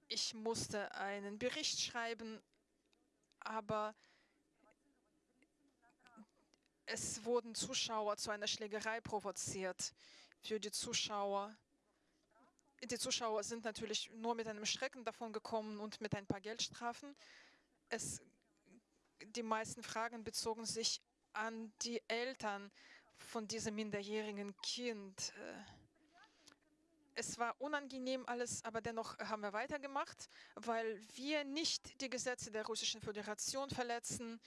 Ich musste einen Bericht schreiben, aber es wurden Zuschauer zu einer Schlägerei provoziert. Für die Zuschauer. Die Zuschauer sind natürlich nur mit einem Schrecken davon gekommen und mit ein paar Geldstrafen. Es, die meisten Fragen bezogen sich an die Eltern von diesem minderjährigen Kind. Es war unangenehm alles, aber dennoch haben wir weitergemacht, weil wir nicht die Gesetze der Russischen Föderation verletzen.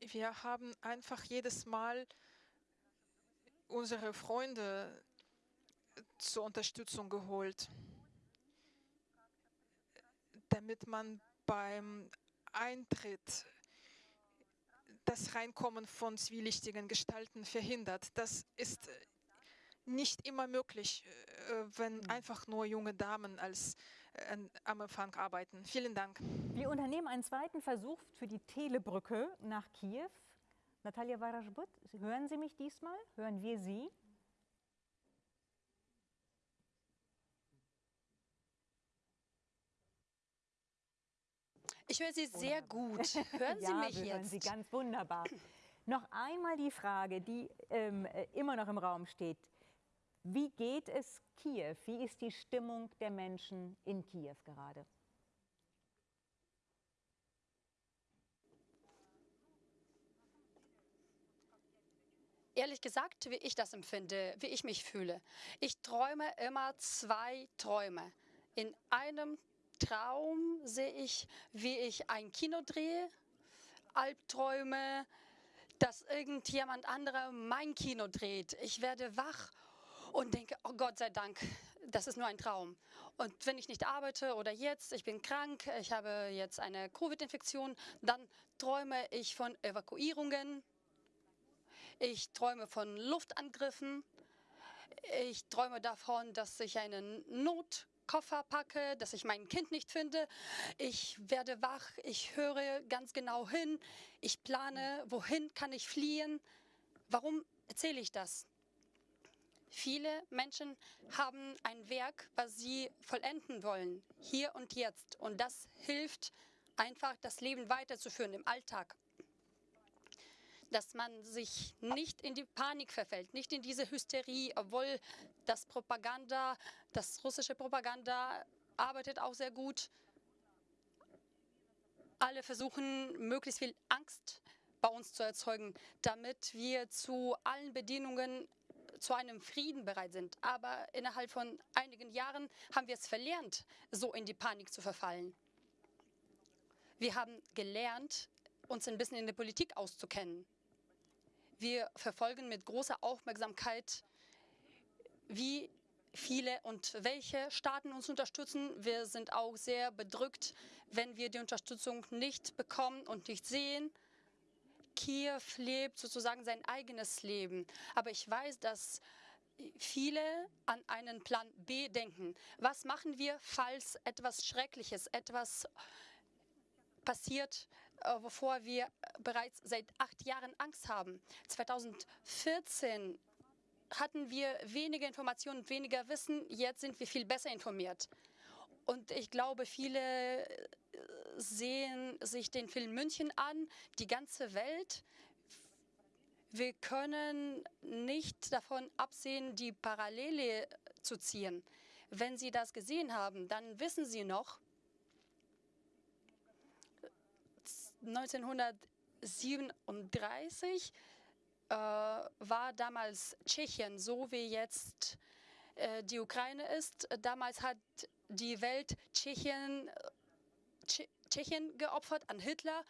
Wir haben einfach jedes Mal unsere Freunde zur Unterstützung geholt, damit man beim Eintritt das Reinkommen von zwielichtigen Gestalten verhindert. Das ist nicht immer möglich, äh, wenn hm. einfach nur junge Damen als äh, am Empfang arbeiten. Vielen Dank. Wir unternehmen einen zweiten Versuch für die Telebrücke nach Kiew. Natalia Warajbut, hören Sie mich diesmal? Hören wir Sie? Ich höre Sie wunderbar. sehr gut. Hören *laughs* Sie ja, mich wir jetzt? hören Sie ganz wunderbar. Noch einmal die Frage, die ähm, äh, immer noch im Raum steht. Wie geht es Kiew? Wie ist die Stimmung der Menschen in Kiew gerade? Ehrlich gesagt, wie ich das empfinde, wie ich mich fühle. Ich träume immer zwei Träume. In einem Traum sehe ich, wie ich ein Kino drehe, Albträume, dass irgendjemand anderer mein Kino dreht. Ich werde wach und denke, oh Gott sei Dank, das ist nur ein Traum. Und wenn ich nicht arbeite oder jetzt, ich bin krank, ich habe jetzt eine Covid-Infektion, dann träume ich von Evakuierungen, ich träume von Luftangriffen, ich träume davon, dass ich einen Not Koffer packe, dass ich mein Kind nicht finde. Ich werde wach, ich höre ganz genau hin, ich plane, wohin kann ich fliehen. Warum erzähle ich das? Viele Menschen haben ein Werk, was sie vollenden wollen, hier und jetzt. Und das hilft einfach, das Leben weiterzuführen im Alltag dass man sich nicht in die Panik verfällt, nicht in diese Hysterie, obwohl das Propaganda, das russische Propaganda arbeitet auch sehr gut. Alle versuchen, möglichst viel Angst bei uns zu erzeugen, damit wir zu allen Bedingungen zu einem Frieden bereit sind. Aber innerhalb von einigen Jahren haben wir es verlernt, so in die Panik zu verfallen. Wir haben gelernt, uns ein bisschen in der Politik auszukennen. Wir verfolgen mit großer Aufmerksamkeit, wie viele und welche Staaten uns unterstützen. Wir sind auch sehr bedrückt, wenn wir die Unterstützung nicht bekommen und nicht sehen. Kiew lebt sozusagen sein eigenes Leben. Aber ich weiß, dass viele an einen Plan B denken. Was machen wir, falls etwas Schreckliches, etwas passiert, wovor wir bereits seit acht Jahren Angst haben. 2014 hatten wir weniger Informationen, weniger Wissen. Jetzt sind wir viel besser informiert. Und ich glaube, viele äh, sehen sich den Film München an, die ganze Welt. Wir können nicht davon absehen, die Parallele zu ziehen. Wenn Sie das gesehen haben, dann wissen Sie noch, 1937 äh, war damals Tschechien so wie jetzt äh, die Ukraine ist. Damals hat die Welt Tschechien, Tschechien geopfert an Hitler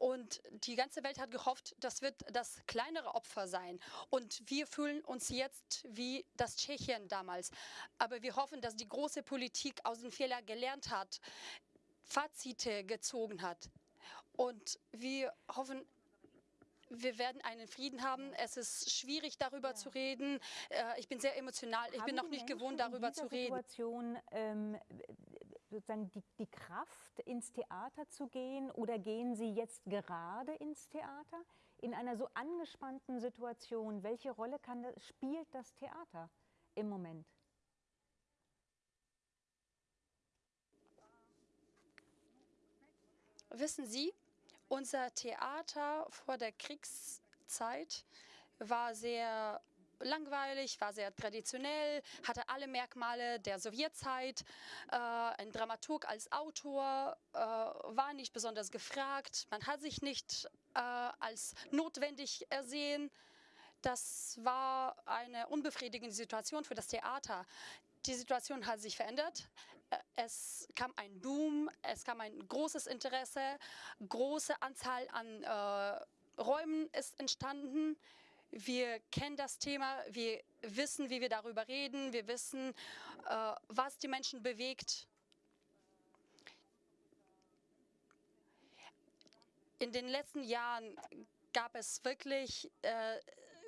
und die ganze Welt hat gehofft, das wird das kleinere Opfer sein. Und wir fühlen uns jetzt wie das Tschechien damals. Aber wir hoffen, dass die große Politik aus den Fehlern gelernt hat, Fazite gezogen hat. Und wir hoffen, wir werden einen Frieden haben. Es ist schwierig, darüber ja. zu reden. Äh, ich bin sehr emotional. Ich haben bin noch nicht Menschen gewohnt, darüber zu reden. Situation ähm, sozusagen die, die Kraft, ins Theater zu gehen oder gehen Sie jetzt gerade ins Theater? In einer so angespannten Situation, welche Rolle kann spielt das Theater im Moment? Wissen Sie, unser Theater vor der Kriegszeit war sehr langweilig, war sehr traditionell, hatte alle Merkmale der Sowjetzeit. Äh, ein Dramaturg als Autor äh, war nicht besonders gefragt. Man hat sich nicht äh, als notwendig ersehen. Das war eine unbefriedigende Situation für das Theater. Die Situation hat sich verändert. Es kam ein Boom, es kam ein großes Interesse, große Anzahl an äh, Räumen ist entstanden. Wir kennen das Thema, wir wissen, wie wir darüber reden, wir wissen, äh, was die Menschen bewegt. In den letzten Jahren gab es wirklich äh,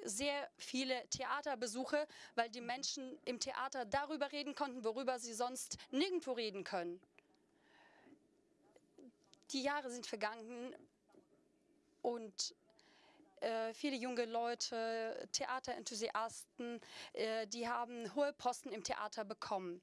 sehr viele Theaterbesuche, weil die Menschen im Theater darüber reden konnten, worüber sie sonst nirgendwo reden können. Die Jahre sind vergangen und äh, viele junge Leute, Theaterenthusiasten, äh, die haben hohe Posten im Theater bekommen.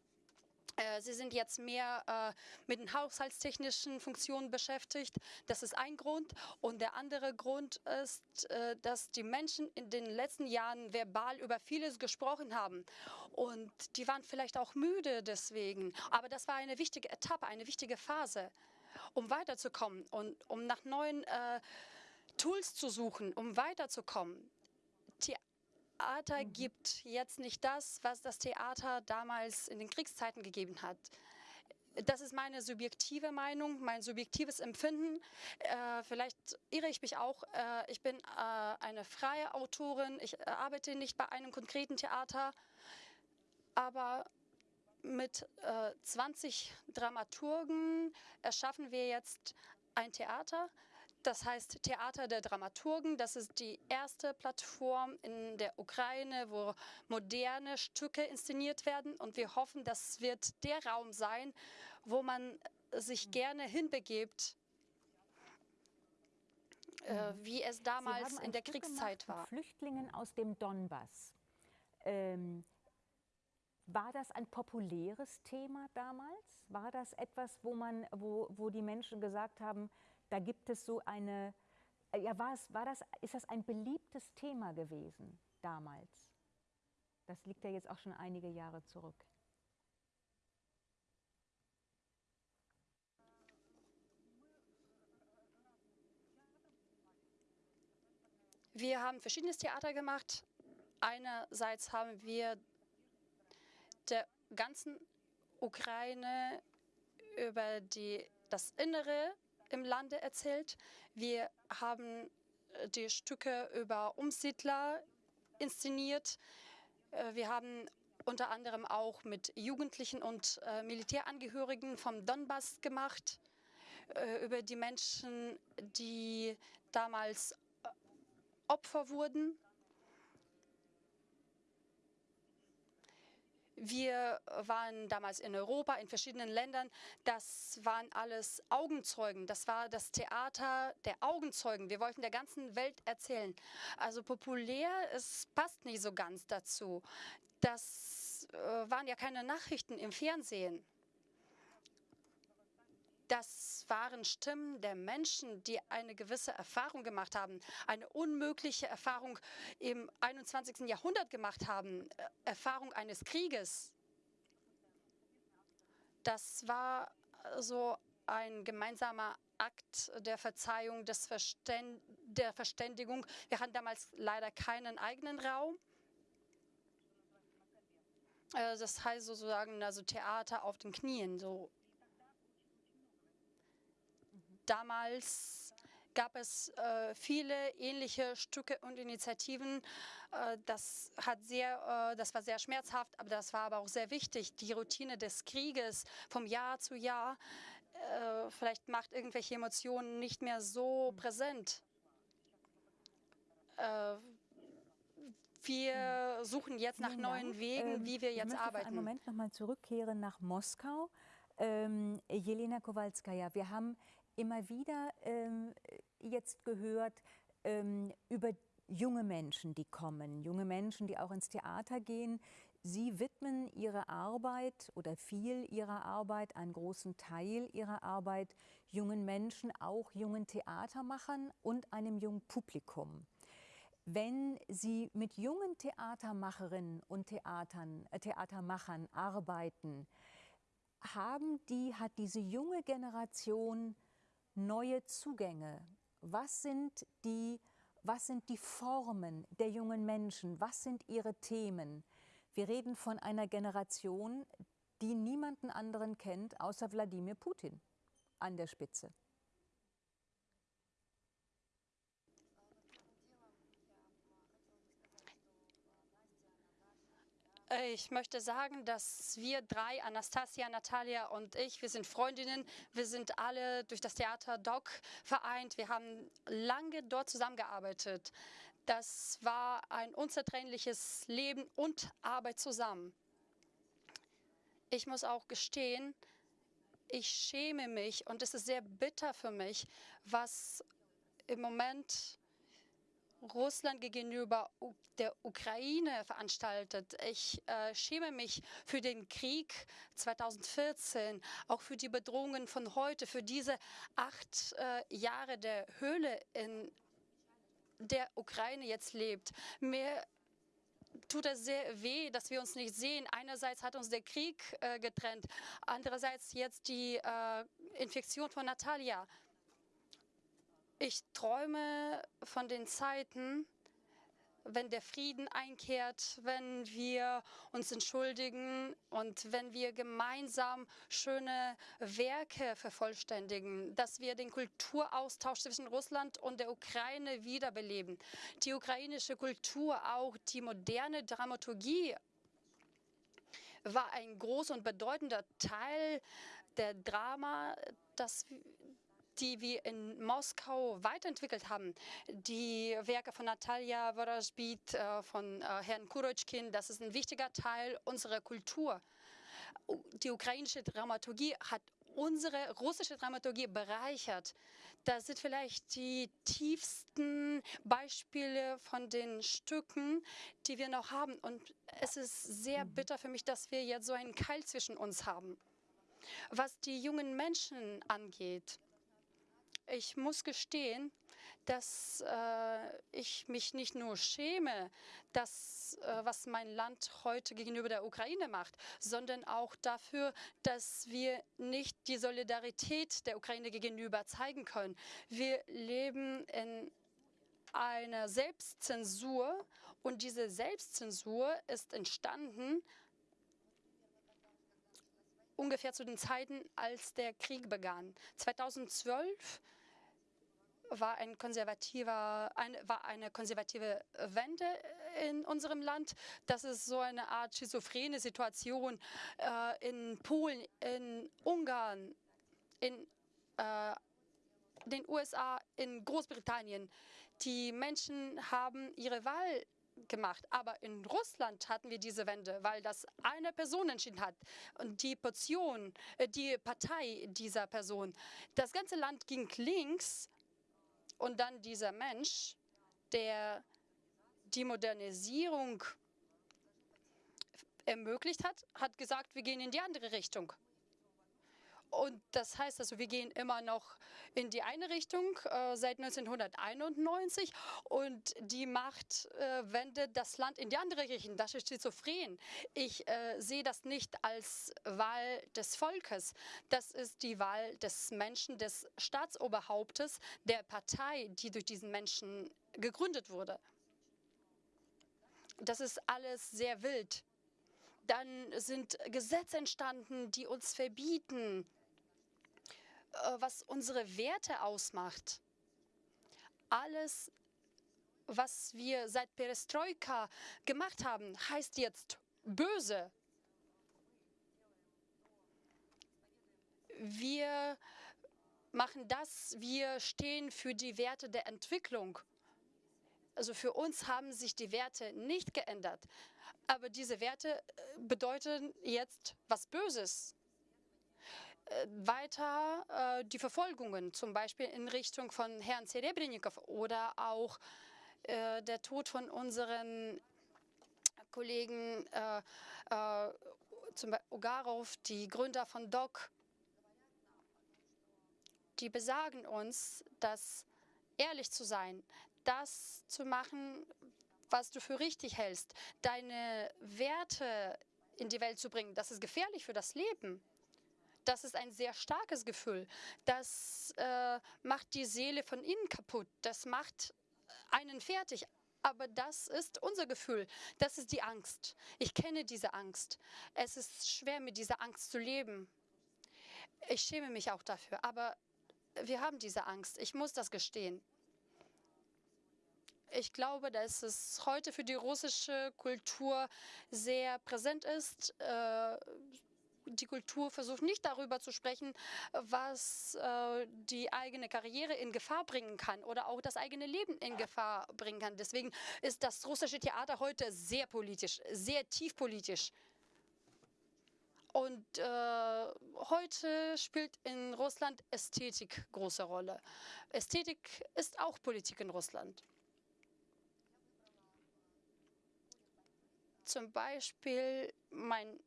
Äh, sie sind jetzt mehr äh, mit den haushaltstechnischen Funktionen beschäftigt. Das ist ein Grund. Und der andere Grund ist, äh, dass die Menschen in den letzten Jahren verbal über vieles gesprochen haben. Und die waren vielleicht auch müde deswegen. Aber das war eine wichtige Etappe, eine wichtige Phase, um weiterzukommen und um nach neuen äh, Tools zu suchen, um weiterzukommen. Theater mhm. gibt jetzt nicht das, was das Theater damals in den Kriegszeiten gegeben hat. Das ist meine subjektive Meinung, mein subjektives Empfinden. Äh, vielleicht irre ich mich auch. Äh, ich bin äh, eine freie Autorin. Ich arbeite nicht bei einem konkreten Theater. Aber mit 20 äh, Dramaturgen erschaffen wir jetzt ein Theater, das heißt Theater der Dramaturgen. Das ist die erste Plattform in der Ukraine, wo moderne Stücke inszeniert werden. Und wir hoffen, das wird der Raum sein, wo man sich gerne hinbegibt, äh, wie es damals in der Stück Kriegszeit war. Flüchtlingen aus dem Donbass. Ähm, war das ein populäres Thema damals? War das etwas, wo, man, wo, wo die Menschen gesagt haben, da gibt es so eine, äh, ja, war, es, war das, ist das ein beliebtes Thema gewesen damals? Das liegt ja jetzt auch schon einige Jahre zurück. Wir haben verschiedenes Theater gemacht. Einerseits haben wir der ganzen Ukraine über die, das Innere im Lande erzählt. Wir haben äh, die Stücke über Umsiedler inszeniert. Äh, wir haben unter anderem auch mit Jugendlichen und äh, Militärangehörigen vom Donbass gemacht, über die Menschen, die damals Opfer wurden Wir waren damals in Europa, in verschiedenen Ländern. Das waren alles Augenzeugen. Das war das Theater der Augenzeugen. Wir wollten der ganzen Welt erzählen. Also populär, es passt nicht so ganz dazu. Das äh, waren ja keine Nachrichten im Fernsehen. Das waren Stimmen der Menschen, die eine gewisse Erfahrung gemacht haben, eine unmögliche Erfahrung im 21. Jahrhundert gemacht haben, äh, Erfahrung eines Krieges. Das war so ein gemeinsamer Akt der Verzeihung, des Verständ der Verständigung. Wir hatten damals leider keinen eigenen Raum. Äh, das heißt sozusagen also Theater auf den Knien, so Damals gab es äh, viele ähnliche Stücke und Initiativen. Äh, das, hat sehr, äh, das war sehr schmerzhaft, aber das war aber auch sehr wichtig. Die Routine des Krieges vom Jahr zu Jahr äh, vielleicht macht irgendwelche Emotionen nicht mehr so präsent. Äh, wir suchen jetzt nach neuen Wegen, ähm, wie wir jetzt ich arbeiten. Ich einen Moment nochmal zurückkehren nach Moskau. ähm, Jelena Kowalskaja, wir haben immer wieder ähm, jetzt gehört ähm, über junge Menschen, die kommen, junge Menschen, die auch ins Theater gehen. Sie widmen ihre Arbeit oder viel ihrer Arbeit, einen großen Teil ihrer Arbeit jungen Menschen, auch jungen Theatermachern und einem jungen Publikum. Wenn Sie mit jungen Theatermacherinnen und Theatern, äh, Theatermachern arbeiten, haben die, hat diese junge Generation neue Zugänge? Was sind, die, was sind die Formen der jungen Menschen? Was sind ihre Themen? Wir reden von einer Generation, die niemanden anderen kennt, außer Wladimir Putin an der Spitze. Ich möchte sagen, dass wir drei, Anastasia, Natalia und ich, wir sind Freundinnen. Wir sind alle durch das Theater Doc vereint. Wir haben lange dort zusammengearbeitet. Das war ein unzertrennliches Leben und Arbeit zusammen. Ich muss auch gestehen, ich schäme mich und es ist sehr bitter für mich, was im Moment Russland gegenüber der Ukraine veranstaltet. Ich äh, schäme mich für den Krieg 2014, auch für die Bedrohungen von heute, für diese acht äh, Jahre der Höhle, in der Ukraine jetzt lebt. Mir tut es sehr weh, dass wir uns nicht sehen. Einerseits hat uns der Krieg äh, getrennt, andererseits jetzt die äh, Infektion von Natalia. Ich träume von den Zeiten, wenn der Frieden einkehrt, wenn wir uns entschuldigen und wenn wir gemeinsam schöne Werke vervollständigen, dass wir den Kulturaustausch zwischen Russland und der Ukraine wiederbeleben. Die ukrainische Kultur, auch die moderne Dramaturgie war ein großer und bedeutender Teil der Drama, das die wir in Moskau weiterentwickelt haben. Die Werke von Natalia Vorozhbit, äh, von äh, Herrn Kurotschkin, das ist ein wichtiger Teil unserer Kultur. Die ukrainische Dramaturgie hat unsere russische Dramaturgie bereichert. Das sind vielleicht die tiefsten Beispiele von den Stücken, die wir noch haben. Und es ist sehr mhm. bitter für mich, dass wir jetzt so einen Keil zwischen uns haben. Was die jungen Menschen angeht, ich muss gestehen, dass äh, ich mich nicht nur schäme, das, äh, was mein Land heute gegenüber der Ukraine macht, sondern auch dafür, dass wir nicht die Solidarität der Ukraine gegenüber zeigen können. Wir leben in einer Selbstzensur und diese Selbstzensur ist entstanden ungefähr zu den Zeiten, als der Krieg begann. 2012 war, ein konservativer, ein, war eine konservative Wende in unserem Land. Das ist so eine Art schizophrene Situation äh, in Polen, in Ungarn, in äh, den USA, in Großbritannien. Die Menschen haben ihre Wahl gemacht. Aber in Russland hatten wir diese Wende, weil das eine Person entschieden hat. Und die Portion, äh, die Partei dieser Person. Das ganze Land ging links und dann dieser Mensch, der die Modernisierung ermöglicht hat, hat gesagt, wir gehen in die andere Richtung. Und das heißt also, wir gehen immer noch in die eine Richtung äh, seit 1991 und die Macht äh, wendet das Land in die andere Richtung. Das ist schizophren. Ich äh, sehe das nicht als Wahl des Volkes. Das ist die Wahl des Menschen, des Staatsoberhauptes, der Partei, die durch diesen Menschen gegründet wurde. Das ist alles sehr wild. Dann sind Gesetze entstanden, die uns verbieten, was unsere Werte ausmacht. Alles, was wir seit Perestroika gemacht haben, heißt jetzt böse. Wir machen das, wir stehen für die Werte der Entwicklung. Also für uns haben sich die Werte nicht geändert. Aber diese Werte äh, bedeuten jetzt was Böses. Weiter äh, die Verfolgungen, zum Beispiel in Richtung von Herrn Serebrennikov oder auch äh, der Tod von unseren Kollegen äh, äh, zum Beispiel Ogarov, die Gründer von DOC, die besagen uns, dass ehrlich zu sein, das zu machen, was du für richtig hältst, deine Werte in die Welt zu bringen, das ist gefährlich für das Leben. Das ist ein sehr starkes Gefühl. Das äh, macht die Seele von innen kaputt. Das macht einen fertig. Aber das ist unser Gefühl. Das ist die Angst. Ich kenne diese Angst. Es ist schwer, mit dieser Angst zu leben. Ich schäme mich auch dafür. Aber wir haben diese Angst. Ich muss das gestehen. Ich glaube, dass es heute für die russische Kultur sehr präsent ist. Äh, die Kultur versucht nicht darüber zu sprechen, was äh, die eigene Karriere in Gefahr bringen kann oder auch das eigene Leben in Gefahr bringen kann. Deswegen ist das russische Theater heute sehr politisch, sehr tiefpolitisch. Und äh, heute spielt in Russland Ästhetik große Rolle. Ästhetik ist auch Politik in Russland. Zum Beispiel mein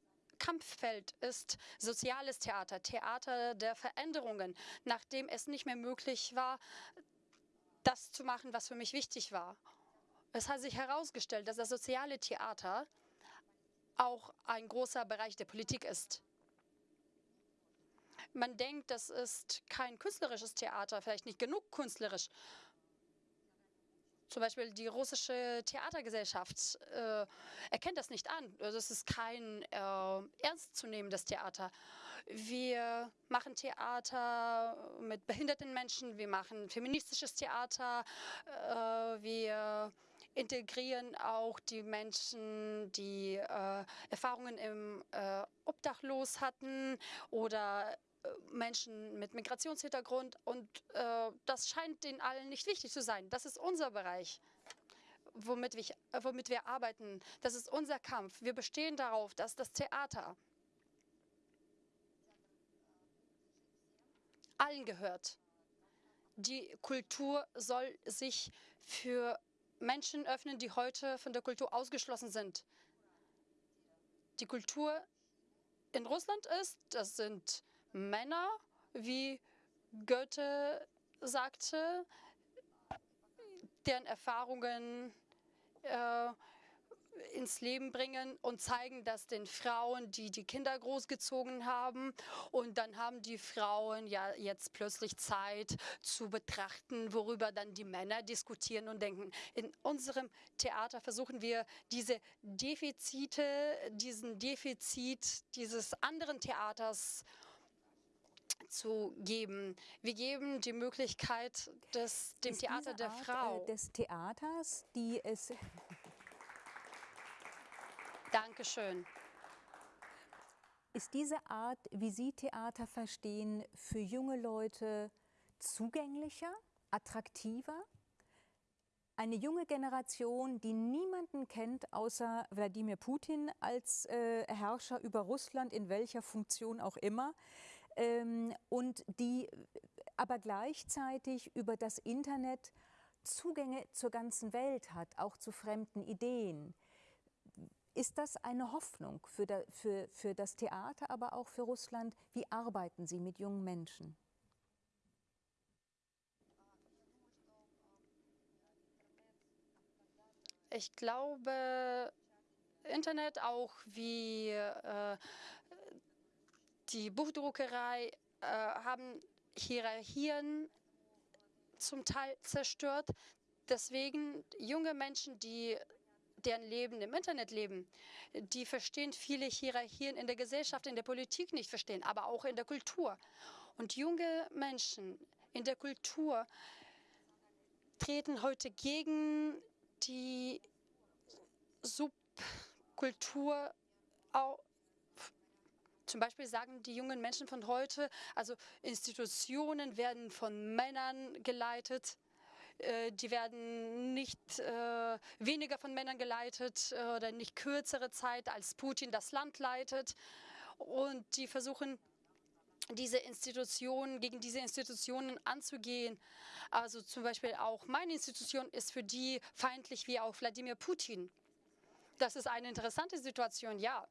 Kampffeld ist soziales Theater, Theater der Veränderungen, nachdem es nicht mehr möglich war, das zu machen, was für mich wichtig war. Es hat sich herausgestellt, dass das soziale Theater auch ein großer Bereich der Politik ist. Man denkt, das ist kein künstlerisches Theater, vielleicht nicht genug künstlerisch. Zum Beispiel die russische Theatergesellschaft äh, erkennt das nicht an. Das also ist kein äh, ernstzunehmendes Theater. Wir machen Theater mit behinderten Menschen, wir machen feministisches Theater, äh, wir integrieren auch die Menschen, die äh, Erfahrungen im äh, Obdachlos hatten oder Menschen mit Migrationshintergrund und äh, das scheint den allen nicht wichtig zu sein. Das ist unser Bereich, womit wir, womit wir arbeiten. Das ist unser Kampf. Wir bestehen darauf, dass das Theater allen gehört. Die Kultur soll sich für Menschen öffnen, die heute von der Kultur ausgeschlossen sind. Die Kultur in Russland ist, das sind Männer, wie Goethe sagte, deren Erfahrungen äh, ins Leben bringen und zeigen das den Frauen, die die Kinder großgezogen haben. Und dann haben die Frauen ja jetzt plötzlich Zeit zu betrachten, worüber dann die Männer diskutieren und denken. In unserem Theater versuchen wir diese Defizite, diesen Defizit dieses anderen Theaters zu geben. Wir geben die Möglichkeit des, dem Ist Theater der Art, Frau. Äh, des Theaters, die es. *laughs* Dankeschön. Ist diese Art, wie Sie Theater verstehen, für junge Leute zugänglicher, attraktiver? Eine junge Generation, die niemanden kennt außer Wladimir Putin als äh, Herrscher über Russland, in welcher Funktion auch immer, ähm, und die aber gleichzeitig über das Internet Zugänge zur ganzen Welt hat, auch zu fremden Ideen. Ist das eine Hoffnung für, da, für, für das Theater, aber auch für Russland? Wie arbeiten Sie mit jungen Menschen? Ich glaube, Internet auch wie äh, die Buchdruckerei äh, haben Hierarchien zum Teil zerstört. Deswegen junge Menschen, die deren Leben im Internet leben, die verstehen viele Hierarchien in der Gesellschaft, in der Politik nicht verstehen, aber auch in der Kultur. Und junge Menschen in der Kultur treten heute gegen die Subkultur zum Beispiel sagen die jungen Menschen von heute, also Institutionen werden von Männern geleitet, äh, die werden nicht äh, weniger von Männern geleitet äh, oder nicht kürzere Zeit, als Putin das Land leitet. Und die versuchen diese Institutionen, gegen diese Institutionen anzugehen. Also zum Beispiel auch meine Institution ist für die feindlich wie auch Wladimir Putin. Das ist eine interessante Situation, ja.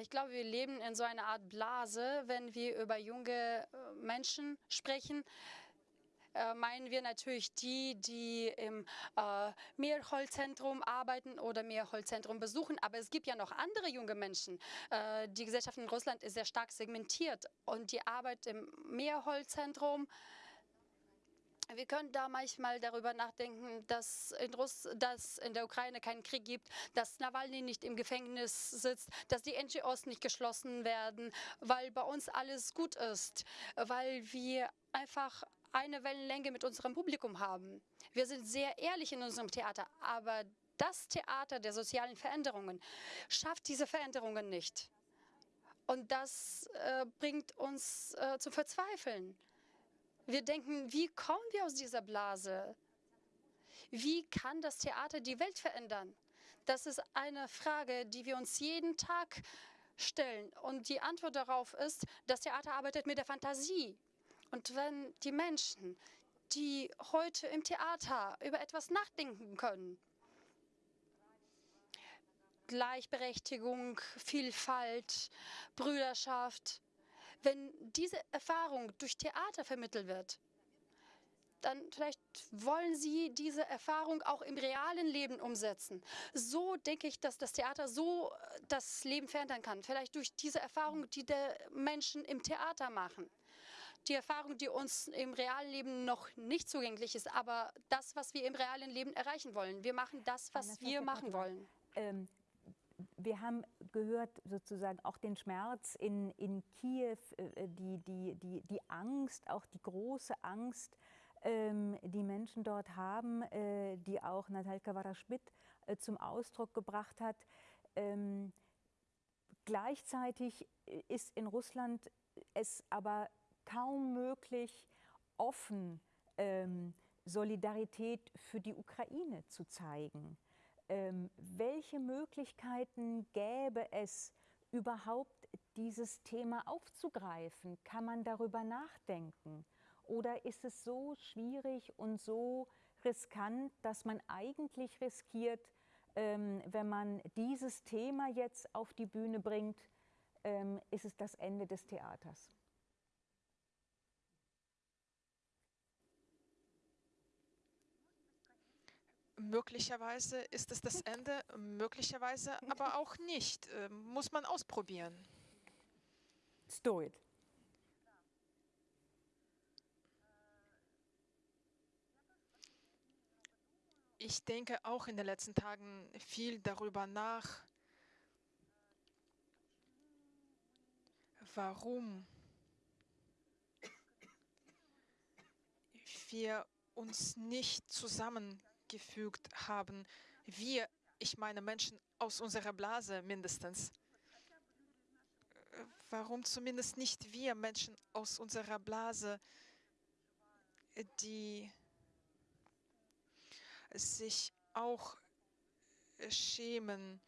Ich glaube, wir leben in so einer Art Blase, wenn wir über junge äh, Menschen sprechen. Äh, meinen wir natürlich die, die im äh, Mehrholzzentrum arbeiten oder Mehrholzzentrum besuchen. Aber es gibt ja noch andere junge Menschen. Äh, die Gesellschaft in Russland ist sehr stark segmentiert und die Arbeit im Mehrholzzentrum wir können da manchmal darüber nachdenken, dass in, Russ dass in der Ukraine keinen Krieg gibt, dass Nawalny nicht im Gefängnis sitzt, dass die NGOs nicht geschlossen werden, weil bei uns alles gut ist, weil wir einfach eine Wellenlänge mit unserem Publikum haben. Wir sind sehr ehrlich in unserem Theater, aber das Theater der sozialen Veränderungen schafft diese Veränderungen nicht. Und das äh, bringt uns äh, zu verzweifeln. Wir denken, wie kommen wir aus dieser Blase? Wie kann das Theater die Welt verändern? Das ist eine Frage, die wir uns jeden Tag stellen. Und die Antwort darauf ist, das Theater arbeitet mit der Fantasie. Und wenn die Menschen, die heute im Theater über etwas nachdenken können, Gleichberechtigung, Vielfalt, Brüderschaft, wenn diese Erfahrung durch Theater vermittelt wird, dann vielleicht wollen Sie diese Erfahrung auch im realen Leben umsetzen. So denke ich, dass das Theater so äh, das Leben verändern kann. Vielleicht durch diese Erfahrung, die der Menschen im Theater machen. Die Erfahrung, die uns im realen Leben noch nicht zugänglich ist, aber das, was wir im realen Leben erreichen wollen. Wir machen das, was wir machen wollen. Ähm, wir haben gehört sozusagen auch den Schmerz in, in Kiew, äh, die, die, die, die Angst, auch die große Angst, ähm, die Menschen dort haben, äh, die auch Natalka Waraschmidt äh, zum Ausdruck gebracht hat. Ähm, gleichzeitig ist in Russland es aber kaum möglich, offen ähm, Solidarität für die Ukraine zu zeigen ähm, welche Möglichkeiten gäbe es, überhaupt dieses Thema aufzugreifen? Kann man darüber nachdenken? Oder ist es so schwierig und so riskant, dass man eigentlich riskiert, ähm, wenn man dieses Thema jetzt auf die Bühne bringt, ähm, ist es das Ende des Theaters? Möglicherweise ist es das Ende, möglicherweise aber *laughs* auch nicht. Äh, muss man ausprobieren. Let's do it. Ich denke auch in den letzten Tagen viel darüber nach, warum wir uns nicht zusammen gefügt haben. Wir, ich meine Menschen aus unserer Blase mindestens. Warum zumindest nicht wir Menschen aus unserer Blase, die sich auch schämen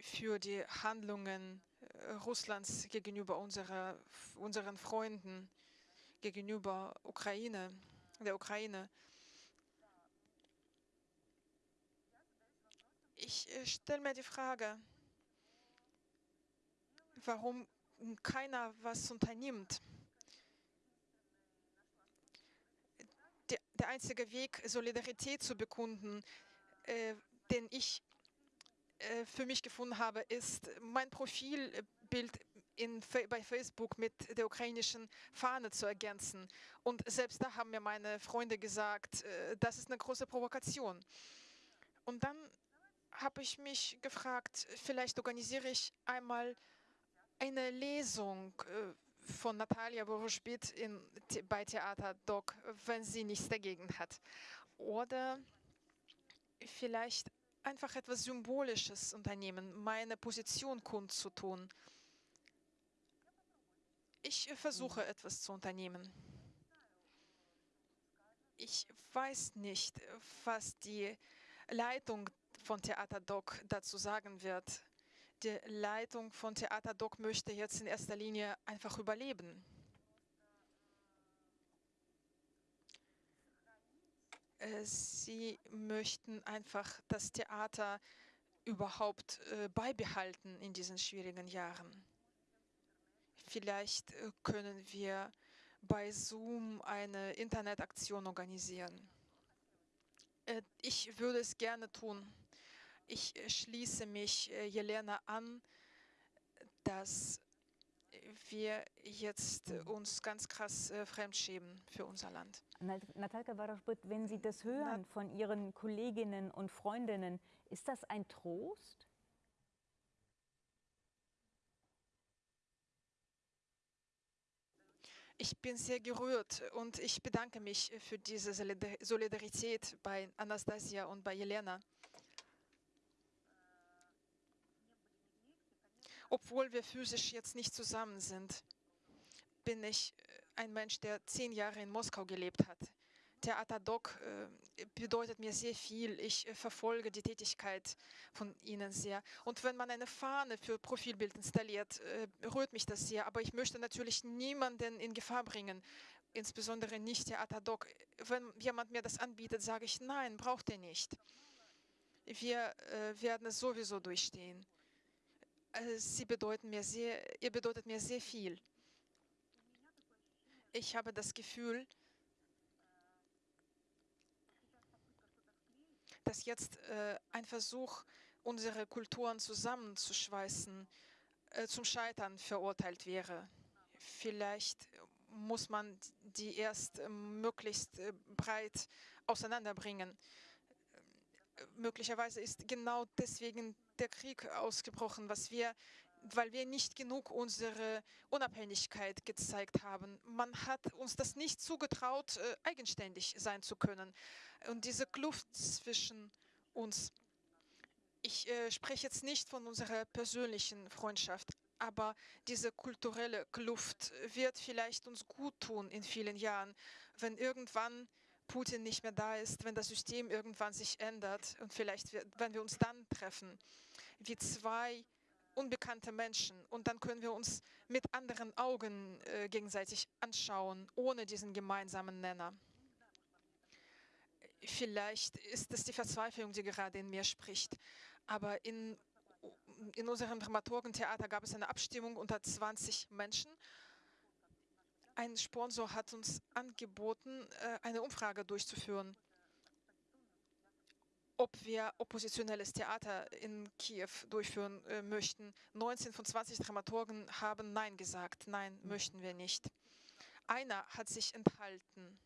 für die Handlungen Russlands gegenüber unserer, unseren Freunden, gegenüber Ukraine, der Ukraine. Ich äh, stelle mir die Frage, warum keiner was unternimmt. Der, einzige Weg, Solidarität zu bekunden, äh, den ich äh, für mich gefunden habe, ist mein Profilbild in, bei Facebook mit der ukrainischen Fahne zu ergänzen. Und selbst da haben mir meine Freunde gesagt, das ist eine große Provokation. Und dann habe ich mich gefragt, vielleicht organisiere ich einmal eine Lesung äh, von Natalia Woroschbit in, bei Theater Doc, wenn sie nichts dagegen hat. Oder vielleicht einfach etwas Symbolisches unternehmen, meine Position kundzutun. Ich versuche mhm. etwas zu unternehmen. Ich weiß nicht, was die Leitung von Theater Doc dazu sagen wird. Die Leitung von Theater Doc möchte jetzt in erster Linie einfach überleben. Äh, sie möchten einfach das Theater überhaupt äh, beibehalten in diesen schwierigen Jahren. Vielleicht äh, können wir bei Zoom eine Internetaktion organisieren. Ich würde es gerne tun. Ich äh, schließe mich äh, Jelena an, dass wir jetzt uns ganz krass fremdschämen für unser Land. Natalka Warashbut, wenn Sie das hören von Ihren Kolleginnen und Freundinnen, ist das ein Trost? Ich bin sehr gerührt und ich bedanke mich für diese Solidarität bei Anastasia und bei Jelena. Obwohl wir physisch jetzt nicht zusammen sind, bin ich ein Mensch, der zehn Jahre in Moskau gelebt hat. Theater Doc äh, bedeutet mir sehr viel. Ich äh, verfolge die Tätigkeit von Ihnen sehr. Und wenn man eine Fahne für Profilbild installiert, äh, rührt mich das sehr. Aber ich möchte natürlich niemanden in Gefahr bringen, insbesondere nicht Theater Doc. Wenn jemand mir das anbietet, sage ich, nein, braucht er nicht. Wir äh, werden es sowieso durchstehen. Äh, Sie bedeuten mir sehr, ihr bedeutet mir sehr viel. Ich habe das Gefühl, dass jetzt äh, ein Versuch, unsere Kulturen zusammenzuschweißen, äh, zum Scheitern verurteilt wäre. Vielleicht muss man die erst äh, möglichst äh, breit auseinanderbringen. Äh, möglicherweise ist genau deswegen der Krieg ausgebrochen, was wir weil wir nicht genug unsere Unabhängigkeit gezeigt haben. Man hat uns das nicht zugetraut, äh, eigenständig sein zu können. Und diese Kluft zwischen uns, ich äh, spreche jetzt nicht von unserer persönlichen Freundschaft, aber diese kulturelle Kluft wird vielleicht uns gut tun in vielen Jahren, wenn irgendwann Putin nicht mehr da ist, wenn das System irgendwann sich ändert und vielleicht, wenn wir uns dann treffen, wie zwei unbekannte Menschen und dann können wir uns mit anderen Augen äh, gegenseitig anschauen, ohne diesen gemeinsamen Nenner. Vielleicht ist es die Verzweiflung, die gerade in mir spricht, aber in, in unserem Dramaturgentheater gab es eine Abstimmung unter 20 Menschen. Ein Sponsor hat uns angeboten, äh, eine Umfrage durchzuführen ob wir oppositionelles Theater in Kiew durchführen äh, möchten. 19 von 20 Dramaturgen haben Nein gesagt. Nein, möchten wir nicht. Einer hat sich enthalten.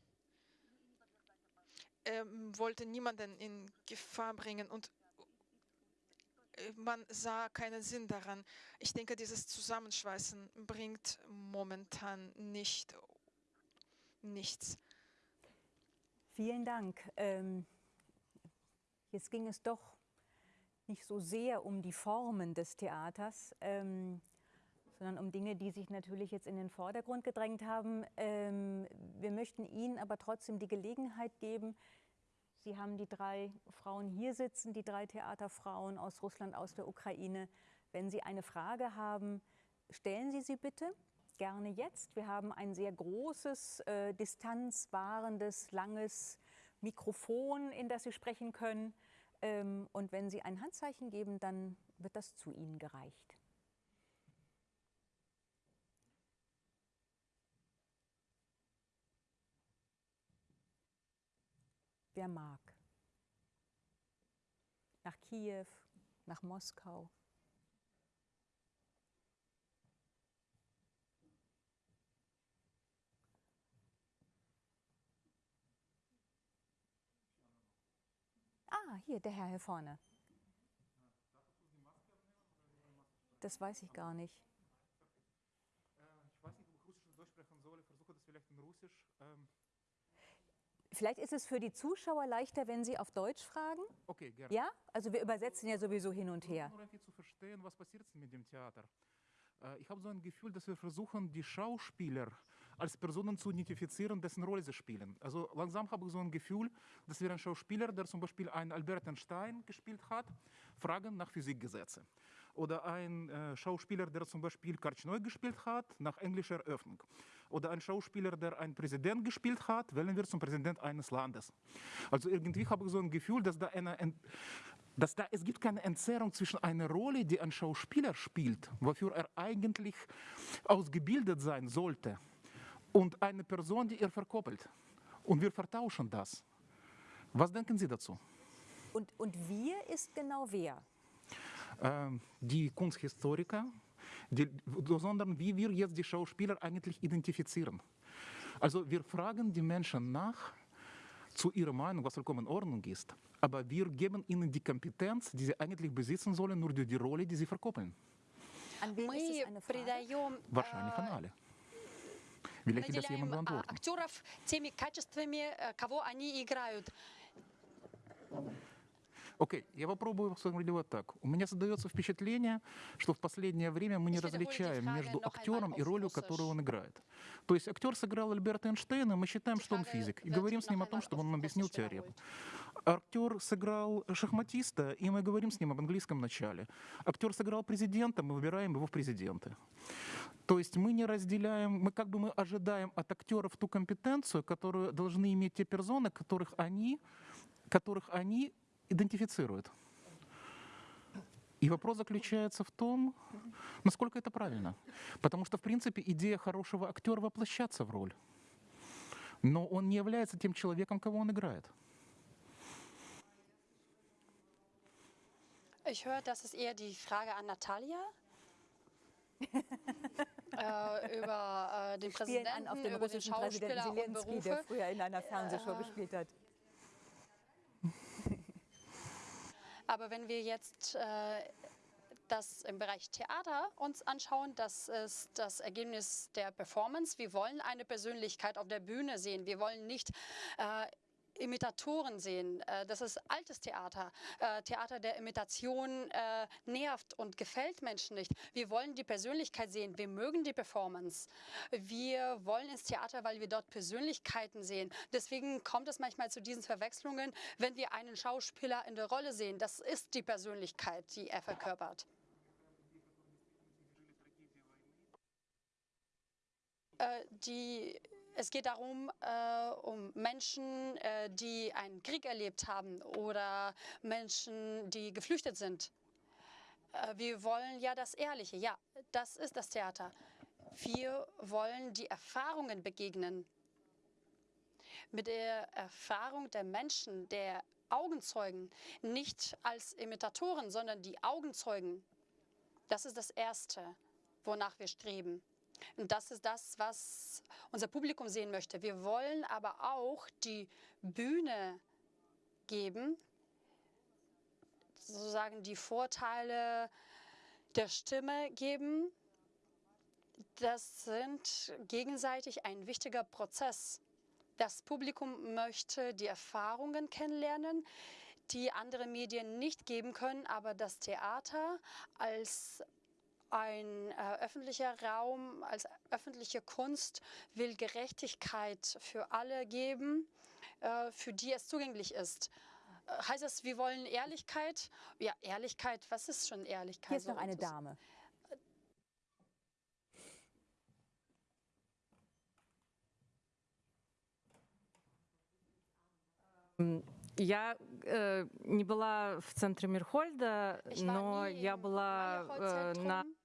Er wollte niemanden in Gefahr bringen und man sah keinen Sinn daran. Ich denke, dieses Zusammenschweißen bringt momentan nicht nichts. Vielen Dank. Ähm Jetzt ging es doch nicht so sehr um die Formen des Theaters, ähm, sondern um Dinge, die sich natürlich jetzt in den Vordergrund gedrängt haben. Ähm, wir möchten Ihnen aber trotzdem die Gelegenheit geben, Sie haben die drei Frauen hier sitzen, die drei Theaterfrauen aus Russland, aus der Ukraine. Wenn Sie eine Frage haben, stellen Sie sie bitte gerne jetzt. Wir haben ein sehr großes, äh, distanzwahrendes, langes Mikrofon, in das Sie sprechen können. Ähm, und wenn Sie ein Handzeichen geben, dann wird das zu Ihnen gereicht. Wer mag? Nach Kiew, nach Moskau. Ah, hier, der Herr hier vorne. Das weiß ich gar nicht. Ich weiß nicht, ob ich Russisch oder Deutsch sprechen soll. Ich versuche das vielleicht in Russisch. Vielleicht ist es für die Zuschauer leichter, wenn Sie auf Deutsch fragen. Okay, gerne. Ja? Also wir übersetzen ja sowieso hin und her. Zu verstehen, was passiert mit dem Theater. Äh, ich habe so ein Gefühl, dass wir versuchen, die Schauspieler als Personen zu identifizieren, dessen Rolle sie spielen. Also langsam habe ich so ein Gefühl, dass wir einen Schauspieler, der zum Beispiel einen Albert Einstein gespielt hat, fragen nach Physikgesetze. Oder ein äh, Schauspieler, der zum Beispiel Karchnoi gespielt hat, nach englischer Öffnung. Oder ein Schauspieler, der einen Präsident gespielt hat, wählen wir zum Präsident eines Landes. Also irgendwie habe ich so ein Gefühl, dass da eine, dass da, es gibt keine Entzerrung zwischen einer Rolle, die ein Schauspieler spielt, wofür er eigentlich ausgebildet sein sollte, und eine Person, die er verkoppelt. Und wir vertauschen das. Was denken Sie dazu? Und, und wir ist genau wer? Ähm, die Kunsthistoriker, die, sondern wie wir jetzt die Schauspieler eigentlich identifizieren. Also wir fragen die Menschen nach zu ihrer Meinung, was vollkommen in Ordnung ist. Aber wir geben ihnen die Kompetenz, die sie eigentlich besitzen sollen, nur durch die Rolle, die sie verkoppeln. An wen ist Мы es eine Frage? придаем Wahrscheinlich an alle. Vielleicht das jemand наделяем а, beantworten. актеров теми качествами, э, кого они играют. Окей, я попробую сформулировать так. У меня создается впечатление, что в последнее время мы не различаем между актером и ролью, которую он играет. То есть актер сыграл Альберта Эйнштейна, мы считаем, что он физик, и говорим с ним о том, чтобы auf он объяснил теорему. Актер сыграл шахматиста, и мы говорим с ним об английском начале. Актер сыграл президента, мы выбираем его в президенты. То есть мы не разделяем, мы как бы мы ожидаем от актеров ту компетенцию, которую должны иметь те персоны, которых они, которых они идентифицируют. И вопрос заключается в том, насколько это правильно. Потому что, в принципе, идея хорошего актера воплощаться в роль. Но он не является тем человеком, кого он играет. Ich höre, das ist eher die Frage an Natalia. äh, über äh, den Spielen an Präsidenten, auf den über den Schauspieler und Zelensky, der früher in einer Fernsehshow Äh, gespielt hat. Aber wenn wir jetzt äh, das im Bereich Theater uns anschauen, das ist das Ergebnis der Performance. Wir wollen eine Persönlichkeit auf der Bühne sehen. Wir wollen nicht äh, Imitatoren sehen. Äh, Das ist altes Theater. Äh, Theater der Imitation äh, nervt und gefällt Menschen nicht. Wir wollen die Persönlichkeit sehen. Wir mögen die Performance. Wir wollen ins Theater, weil wir dort Persönlichkeiten sehen. Deswegen kommt es manchmal zu diesen Verwechslungen, wenn wir einen Schauspieler in der Rolle sehen. Das ist die Persönlichkeit, die er verkörpert. Die, es geht darum, äh, um Menschen, äh, die einen Krieg erlebt haben oder Menschen, die geflüchtet sind. Äh, wir wollen ja das Ehrliche. Ja, das ist das Theater. Wir wollen die Erfahrungen begegnen. Mit der Erfahrung der Menschen, der Augenzeugen, nicht als Imitatoren, sondern die Augenzeugen. Das ist das Erste, wonach wir streben. Und das ist das, was unser Publikum sehen möchte. Wir wollen aber auch die Bühne geben, sozusagen die Vorteile der Stimme geben. Das sind gegenseitig ein wichtiger Prozess. Das Publikum möchte die Erfahrungen kennenlernen, die andere Medien nicht geben können, aber das Theater als ein äh, öffentlicher Raum, als öffentliche Kunst will Gerechtigkeit für alle geben, äh, für die es zugänglich ist. Äh, heißt das, wir wollen Ehrlichkeit? Ja, Ehrlichkeit, was ist schon Ehrlichkeit? Hier ist noch So, eine das- Dame. Я э, не была в центре Мирхольда, Ich war но nie я im была э, на Meyerhold-Zentrum,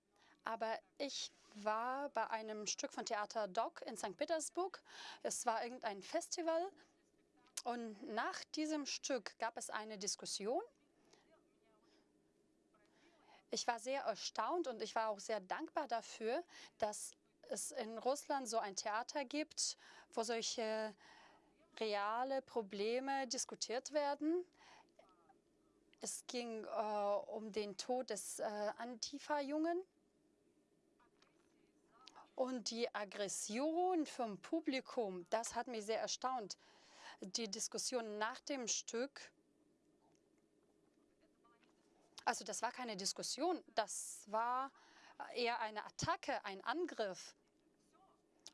aber ich war bei einem Stück von Theater Doc in St. Petersburg. Es war irgendein Festival und nach diesem Stück gab es eine Diskussion. Ich war sehr erstaunt und ich war auch sehr dankbar dafür, dass es in Russland so ein Theater gibt, wo solche reale Probleme diskutiert werden. Es ging äh, um den Tod des äh, Antifa-Jungen. Und die Aggression vom Publikum, das hat mich sehr erstaunt. Die Diskussion nach dem Stück, also das war keine Diskussion, das war eher eine Attacke, ein Angriff.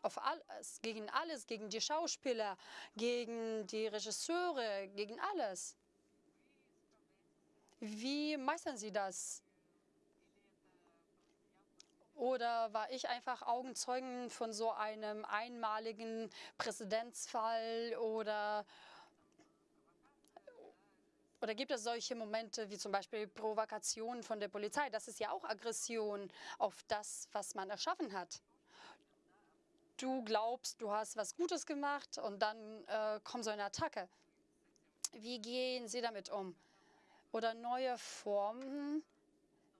auf alles, gegen alles, gegen die Schauspieler, gegen die Regisseure, gegen alles. Wie meistern Sie das? Oder war ich einfach Augenzeugen von so einem einmaligen Präsidentsfall oder oder gibt es solche Momente wie zum Beispiel Provokationen von der Polizei? Das ist ja auch Aggression auf das, was man erschaffen hat. Du glaubst, du hast was Gutes gemacht und dann äh, kommt so eine Attacke. Wie gehen Sie damit um? Oder neue Formen,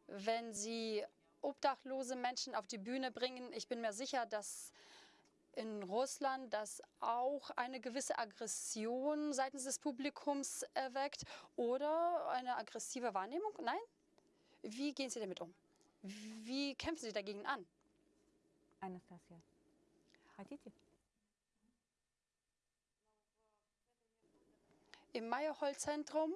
wenn Sie obdachlose Menschen auf die Bühne bringen. Ich bin mir sicher, dass in Russland das auch eine gewisse Aggression seitens des Publikums erweckt oder eine aggressive Wahrnehmung? Nein? Wie gehen Sie damit um? Wie kämpfen Sie dagegen an? Anastasia. Хотите? Im Meyerhold-Zentrum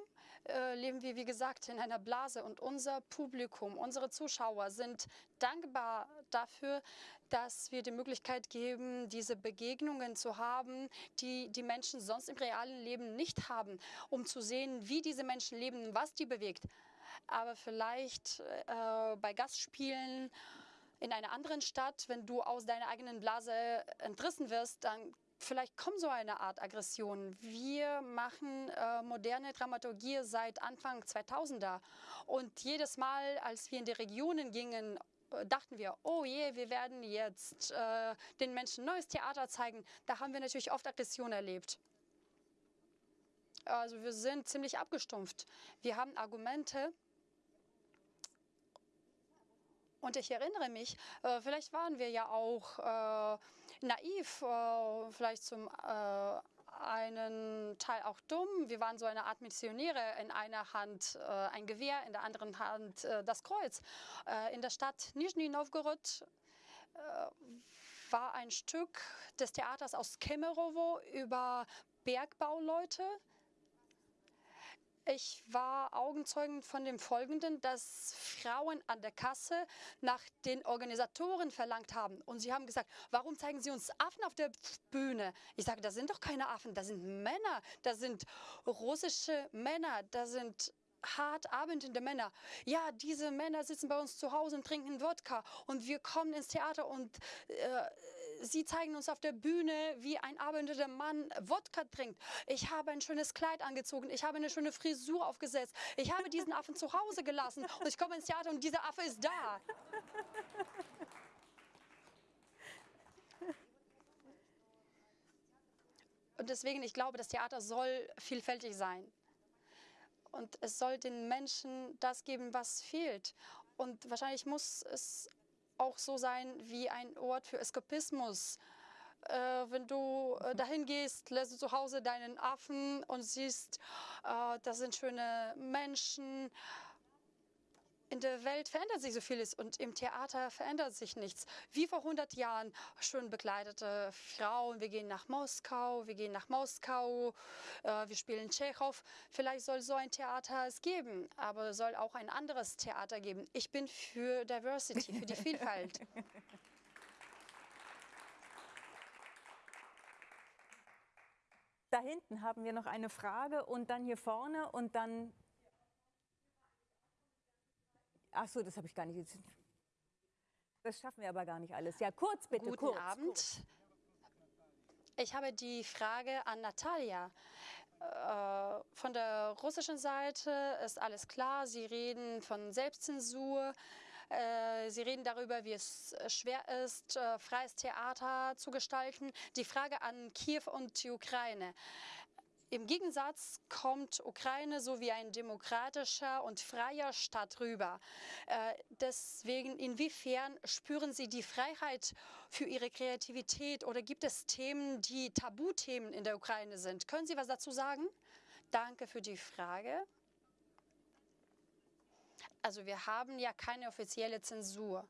äh, leben wir, wie gesagt, in einer Blase und unser Publikum, unsere Zuschauer sind dankbar dafür, dass wir die Möglichkeit geben, diese Begegnungen zu haben, die die Menschen sonst im realen Leben nicht haben, um zu sehen, wie diese Menschen leben, was die bewegt. Aber vielleicht äh, bei Gastspielen in einer anderen Stadt, wenn du aus deiner eigenen Blase entrissen wirst, dann vielleicht kommt so eine Art Aggression. Wir machen äh, moderne Dramaturgie seit Anfang 2000er und jedes Mal, als wir in die Regionen gingen, äh, dachten wir, oh je, wir werden jetzt äh, den Menschen neues Theater zeigen. Da haben wir natürlich oft Aggression erlebt. Also wir sind ziemlich abgestumpft. Wir haben Argumente. Und ich erinnere mich, äh, vielleicht waren wir ja auch äh, naiv, äh, vielleicht zum äh, einen Teil auch dumm. Wir waren so eine Art Missionäre. In einer Hand äh, ein Gewehr, in der anderen Hand äh, das Kreuz. In der Stadt Nizhny Novgorod war ein Stück des Theaters aus Kemerovo über Bergbauleute, ich war Augenzeugen von dem Folgenden, dass Frauen an der Kasse nach den Organisatoren verlangt haben. Und sie haben gesagt, warum zeigen Sie uns Affen auf der Bühne? Ich sage, das sind doch keine Affen, das sind Männer, das sind russische Männer, das sind hart arbeitende Männer. Ja, diese Männer sitzen bei uns zu Hause und trinken Wodka und wir kommen ins Theater und äh, Sie zeigen uns auf der Bühne, wie ein arbeitender Mann Wodka trinkt. Ich habe ein schönes Kleid angezogen. Ich habe eine schöne Frisur aufgesetzt. Ich habe diesen Affen zu Hause gelassen. Und ich komme ins Theater und dieser Affe ist da. Und deswegen, ich glaube, das Theater soll vielfältig sein. Und es soll den Menschen das geben, was fehlt. Und wahrscheinlich muss es auch so sein wie ein Ort für Eskapismus. Äh, wenn du äh, dahin gehst, lässt du zu Hause deinen Affen und siehst, äh, das sind schöne Menschen. In der Welt verändert sich so vieles und im Theater verändert sich nichts. Wie vor 100 Jahren schön bekleidete Frauen. Wir gehen nach Moskau, wir gehen nach Moskau, äh, wir spielen Tschechow. Vielleicht soll so ein Theater es geben, aber soll auch ein anderes Theater geben. Ich bin für Diversity, für die Vielfalt. *laughs* Da hinten haben wir noch eine Frage und dann hier vorne und dann Ach so, das habe ich gar nicht. Das schaffen wir aber gar nicht alles. Ja, kurz bitte. Guten kurz, Abend. Kurz. Ich habe die Frage an Natalia. Äh, von der russischen Seite ist alles klar. Sie reden von Selbstzensur. Äh, Sie reden darüber, wie es schwer ist, äh, freies Theater zu gestalten. Die Frage an Kiew und die Ukraine. Im Gegensatz kommt Ukraine so wie ein demokratischer und freier Staat rüber. Äh, deswegen, inwiefern spüren Sie die Freiheit für Ihre Kreativität oder gibt es Themen, die Tabuthemen in der Ukraine sind? Können Sie was dazu sagen? Danke für die Frage. Also wir haben ja keine offizielle Zensur.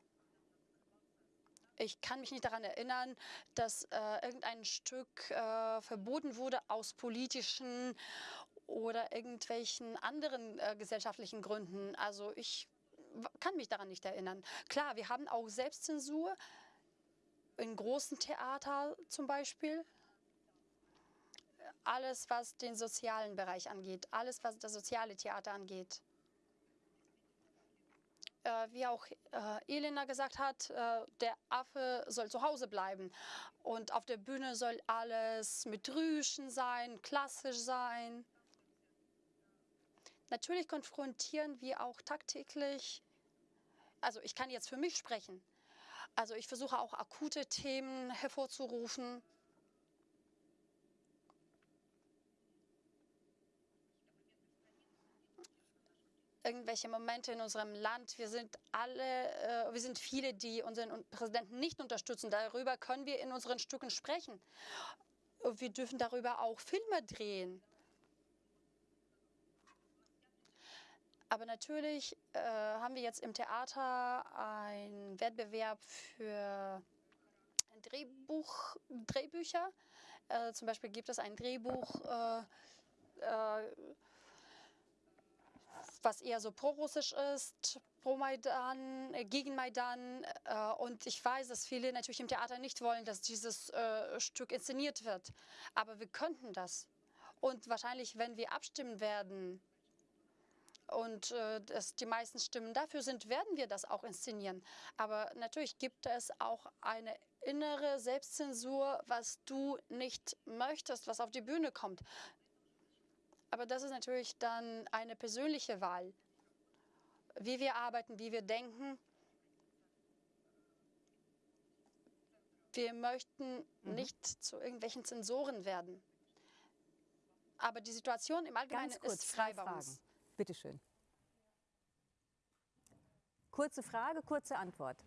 Ich kann mich nicht daran erinnern, dass äh, irgendein Stück äh, verboten wurde aus politischen oder irgendwelchen anderen äh, gesellschaftlichen Gründen. Also ich kann mich daran nicht erinnern. Klar, wir haben auch Selbstzensur, in großen Theater zum Beispiel. Alles, was den sozialen Bereich angeht, alles, was das soziale Theater angeht. Äh, wie auch äh, Elena gesagt hat, äh, der Affe soll zu Hause bleiben. Und auf der Bühne soll alles mit Rüschen sein, klassisch sein. Natürlich konfrontieren wir auch tagtäglich, also ich kann jetzt für mich sprechen, also ich versuche auch akute Themen hervorzurufen. Irgendwelche Momente in unserem Land. Wir sind alle, äh, wir sind viele, die unseren Präsidenten nicht unterstützen. Darüber können wir in unseren Stücken sprechen. Wir dürfen darüber auch Filme drehen. Aber natürlich äh, haben wir jetzt im Theater einen Wettbewerb für Drehbuch, Drehbücher. Äh, zum Beispiel gibt es ein Drehbuch, äh, äh was eher so pro-russisch ist, pro Maidan, äh, gegen Maidan. Äh, und ich weiß, dass viele natürlich im Theater nicht wollen, dass dieses Stück inszeniert wird. Aber wir könnten das. Und wahrscheinlich, wenn wir abstimmen werden, und äh, dass die meisten Stimmen dafür sind, werden wir das auch inszenieren. Aber natürlich gibt es auch eine innere Selbstzensur, was du nicht möchtest, was auf die Bühne kommt. Aber das ist natürlich dann eine persönliche Wahl, wie wir arbeiten, wie wir denken. Wir möchten mhm. nicht zu irgendwelchen Zensoren werden. Aber die Situation im Allgemeinen kurz, ist frei bei uns. Bitte schön. Kurze Frage, kurze Antwort.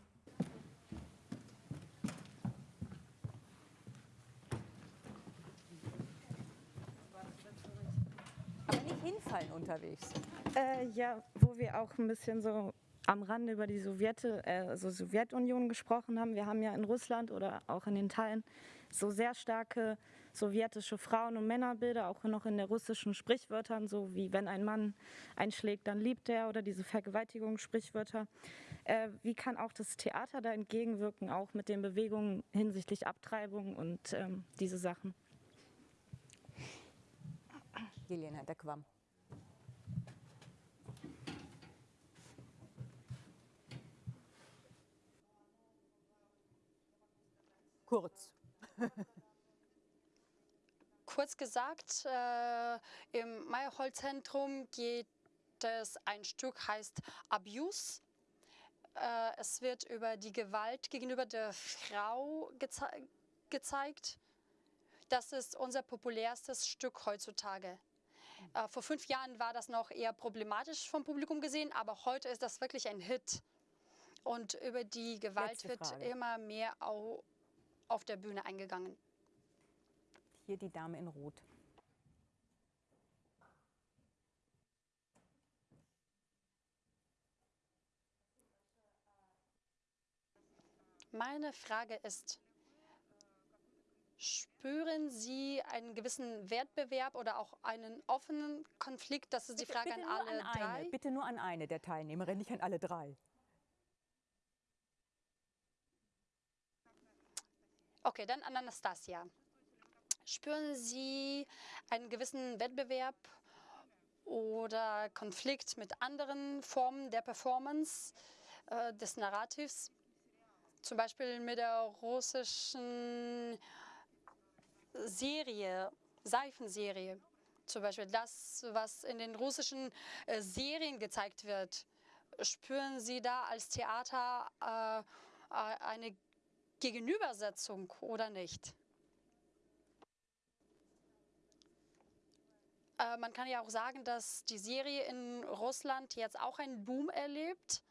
Hinfallen unterwegs. Äh, ja, wo wir auch ein bisschen so am Rande über die Sowjete, also Sowjetunion gesprochen haben. Wir haben ja in Russland oder auch in den Teilen so sehr starke sowjetische Frauen- und Männerbilder, auch noch in der russischen Sprichwörtern, so wie wenn ein Mann einschlägt, dann liebt er oder diese Vergewaltigungssprichwörter. Äh, wie kann auch das Theater da entgegenwirken, auch mit den Bewegungen hinsichtlich Abtreibung und ähm, diese Sachen? Jelena Dekwam. Kurz. Kurz gesagt, äh, im Meyerhold-Zentrum geht es ein Stück, heißt Abuse. Äh, es wird über die Gewalt gegenüber der Frau geze gezeigt. Das ist unser populärstes Stück heutzutage. Äh, vor fünf Jahren war das noch eher problematisch vom Publikum gesehen, aber heute ist das wirklich ein Hit. Und über die Gewalt wird immer mehr auf der Bühne eingegangen. Hier die Dame in Rot. Meine Frage ist, spüren Sie einen gewissen Wettbewerb oder auch einen offenen Konflikt? Das ist die Frage bitte an alle an drei. Eine, bitte nur an eine der Teilnehmerinnen, nicht an alle drei. Okay, dann an Anastasia. Spüren Sie einen gewissen Wettbewerb oder Konflikt mit anderen Formen der Performance, äh, des Narrativs? Zum Beispiel mit der russischen Serie, Seifenserie. Zum Beispiel das, was in den russischen äh, Serien gezeigt wird. Spüren Sie da als Theater äh, äh eine Gegenübersetzung oder nicht? Äh, man kann ja auch sagen, dass die Serie in Russland jetzt auch einen Boom erlebt.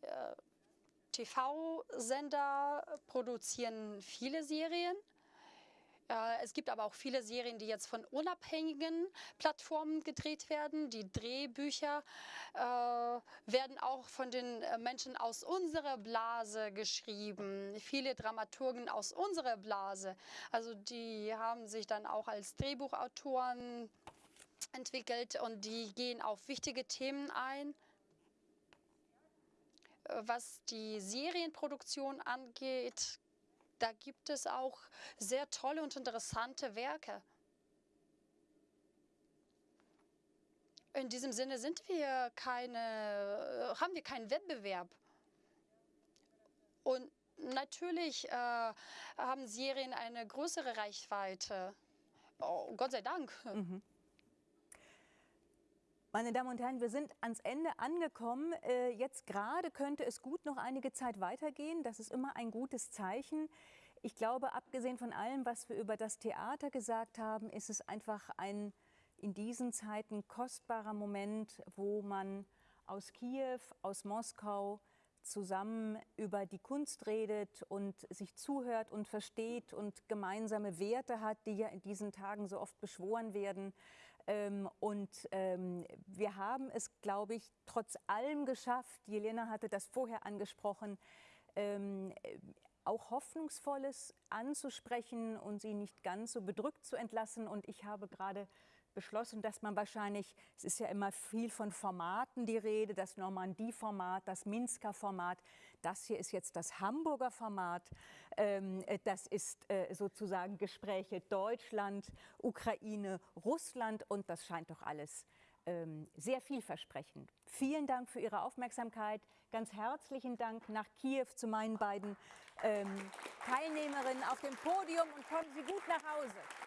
Äh, TV-Sender produzieren viele Serien. Äh, es gibt aber auch viele Serien, die jetzt von unabhängigen Plattformen gedreht werden. Die Drehbücher äh, werden auch von den äh, Menschen aus unserer Blase geschrieben. Viele Dramaturgen aus unserer Blase. Also die haben sich dann auch als Drehbuchautoren entwickelt und die gehen auf wichtige Themen ein. Was die Serienproduktion angeht, da gibt es auch sehr tolle und interessante Werke. In diesem Sinne sind wir keine, äh, haben wir keinen Wettbewerb. Und natürlich äh, haben Serien eine größere Reichweite. Oh, Gott sei Dank. Mhm. Meine Damen und Herren, wir sind ans Ende angekommen. Äh, jetzt gerade könnte es gut noch einige Zeit weitergehen. Das ist immer ein gutes Zeichen. Ich glaube, abgesehen von allem, was wir über das Theater gesagt haben, ist es einfach ein in diesen Zeiten kostbarer Moment, wo man aus Kiew, aus Moskau zusammen über die Kunst redet und sich zuhört und versteht und gemeinsame Werte hat, die ja in diesen Tagen so oft beschworen werden. Ähm, und ähm, wir haben es, glaube ich, trotz allem geschafft, Jelena hatte das vorher angesprochen, ähm, auch Hoffnungsvolles anzusprechen und sie nicht ganz so bedrückt zu entlassen. Und ich habe gerade beschlossen, dass man wahrscheinlich, es ist ja immer viel von Formaten die Rede, das Normandie-Format, das Minsker Format, das hier ist jetzt das Hamburger Format, ähm, äh, das ist äh, sozusagen Gespräche Deutschland, Ukraine, Russland und das scheint doch alles ähm, sehr vielversprechend. Vielen Dank für Ihre Aufmerksamkeit. Ganz herzlichen Dank nach Kiew zu meinen beiden ähm, Teilnehmerinnen auf dem Podium und kommen Sie gut nach Hause.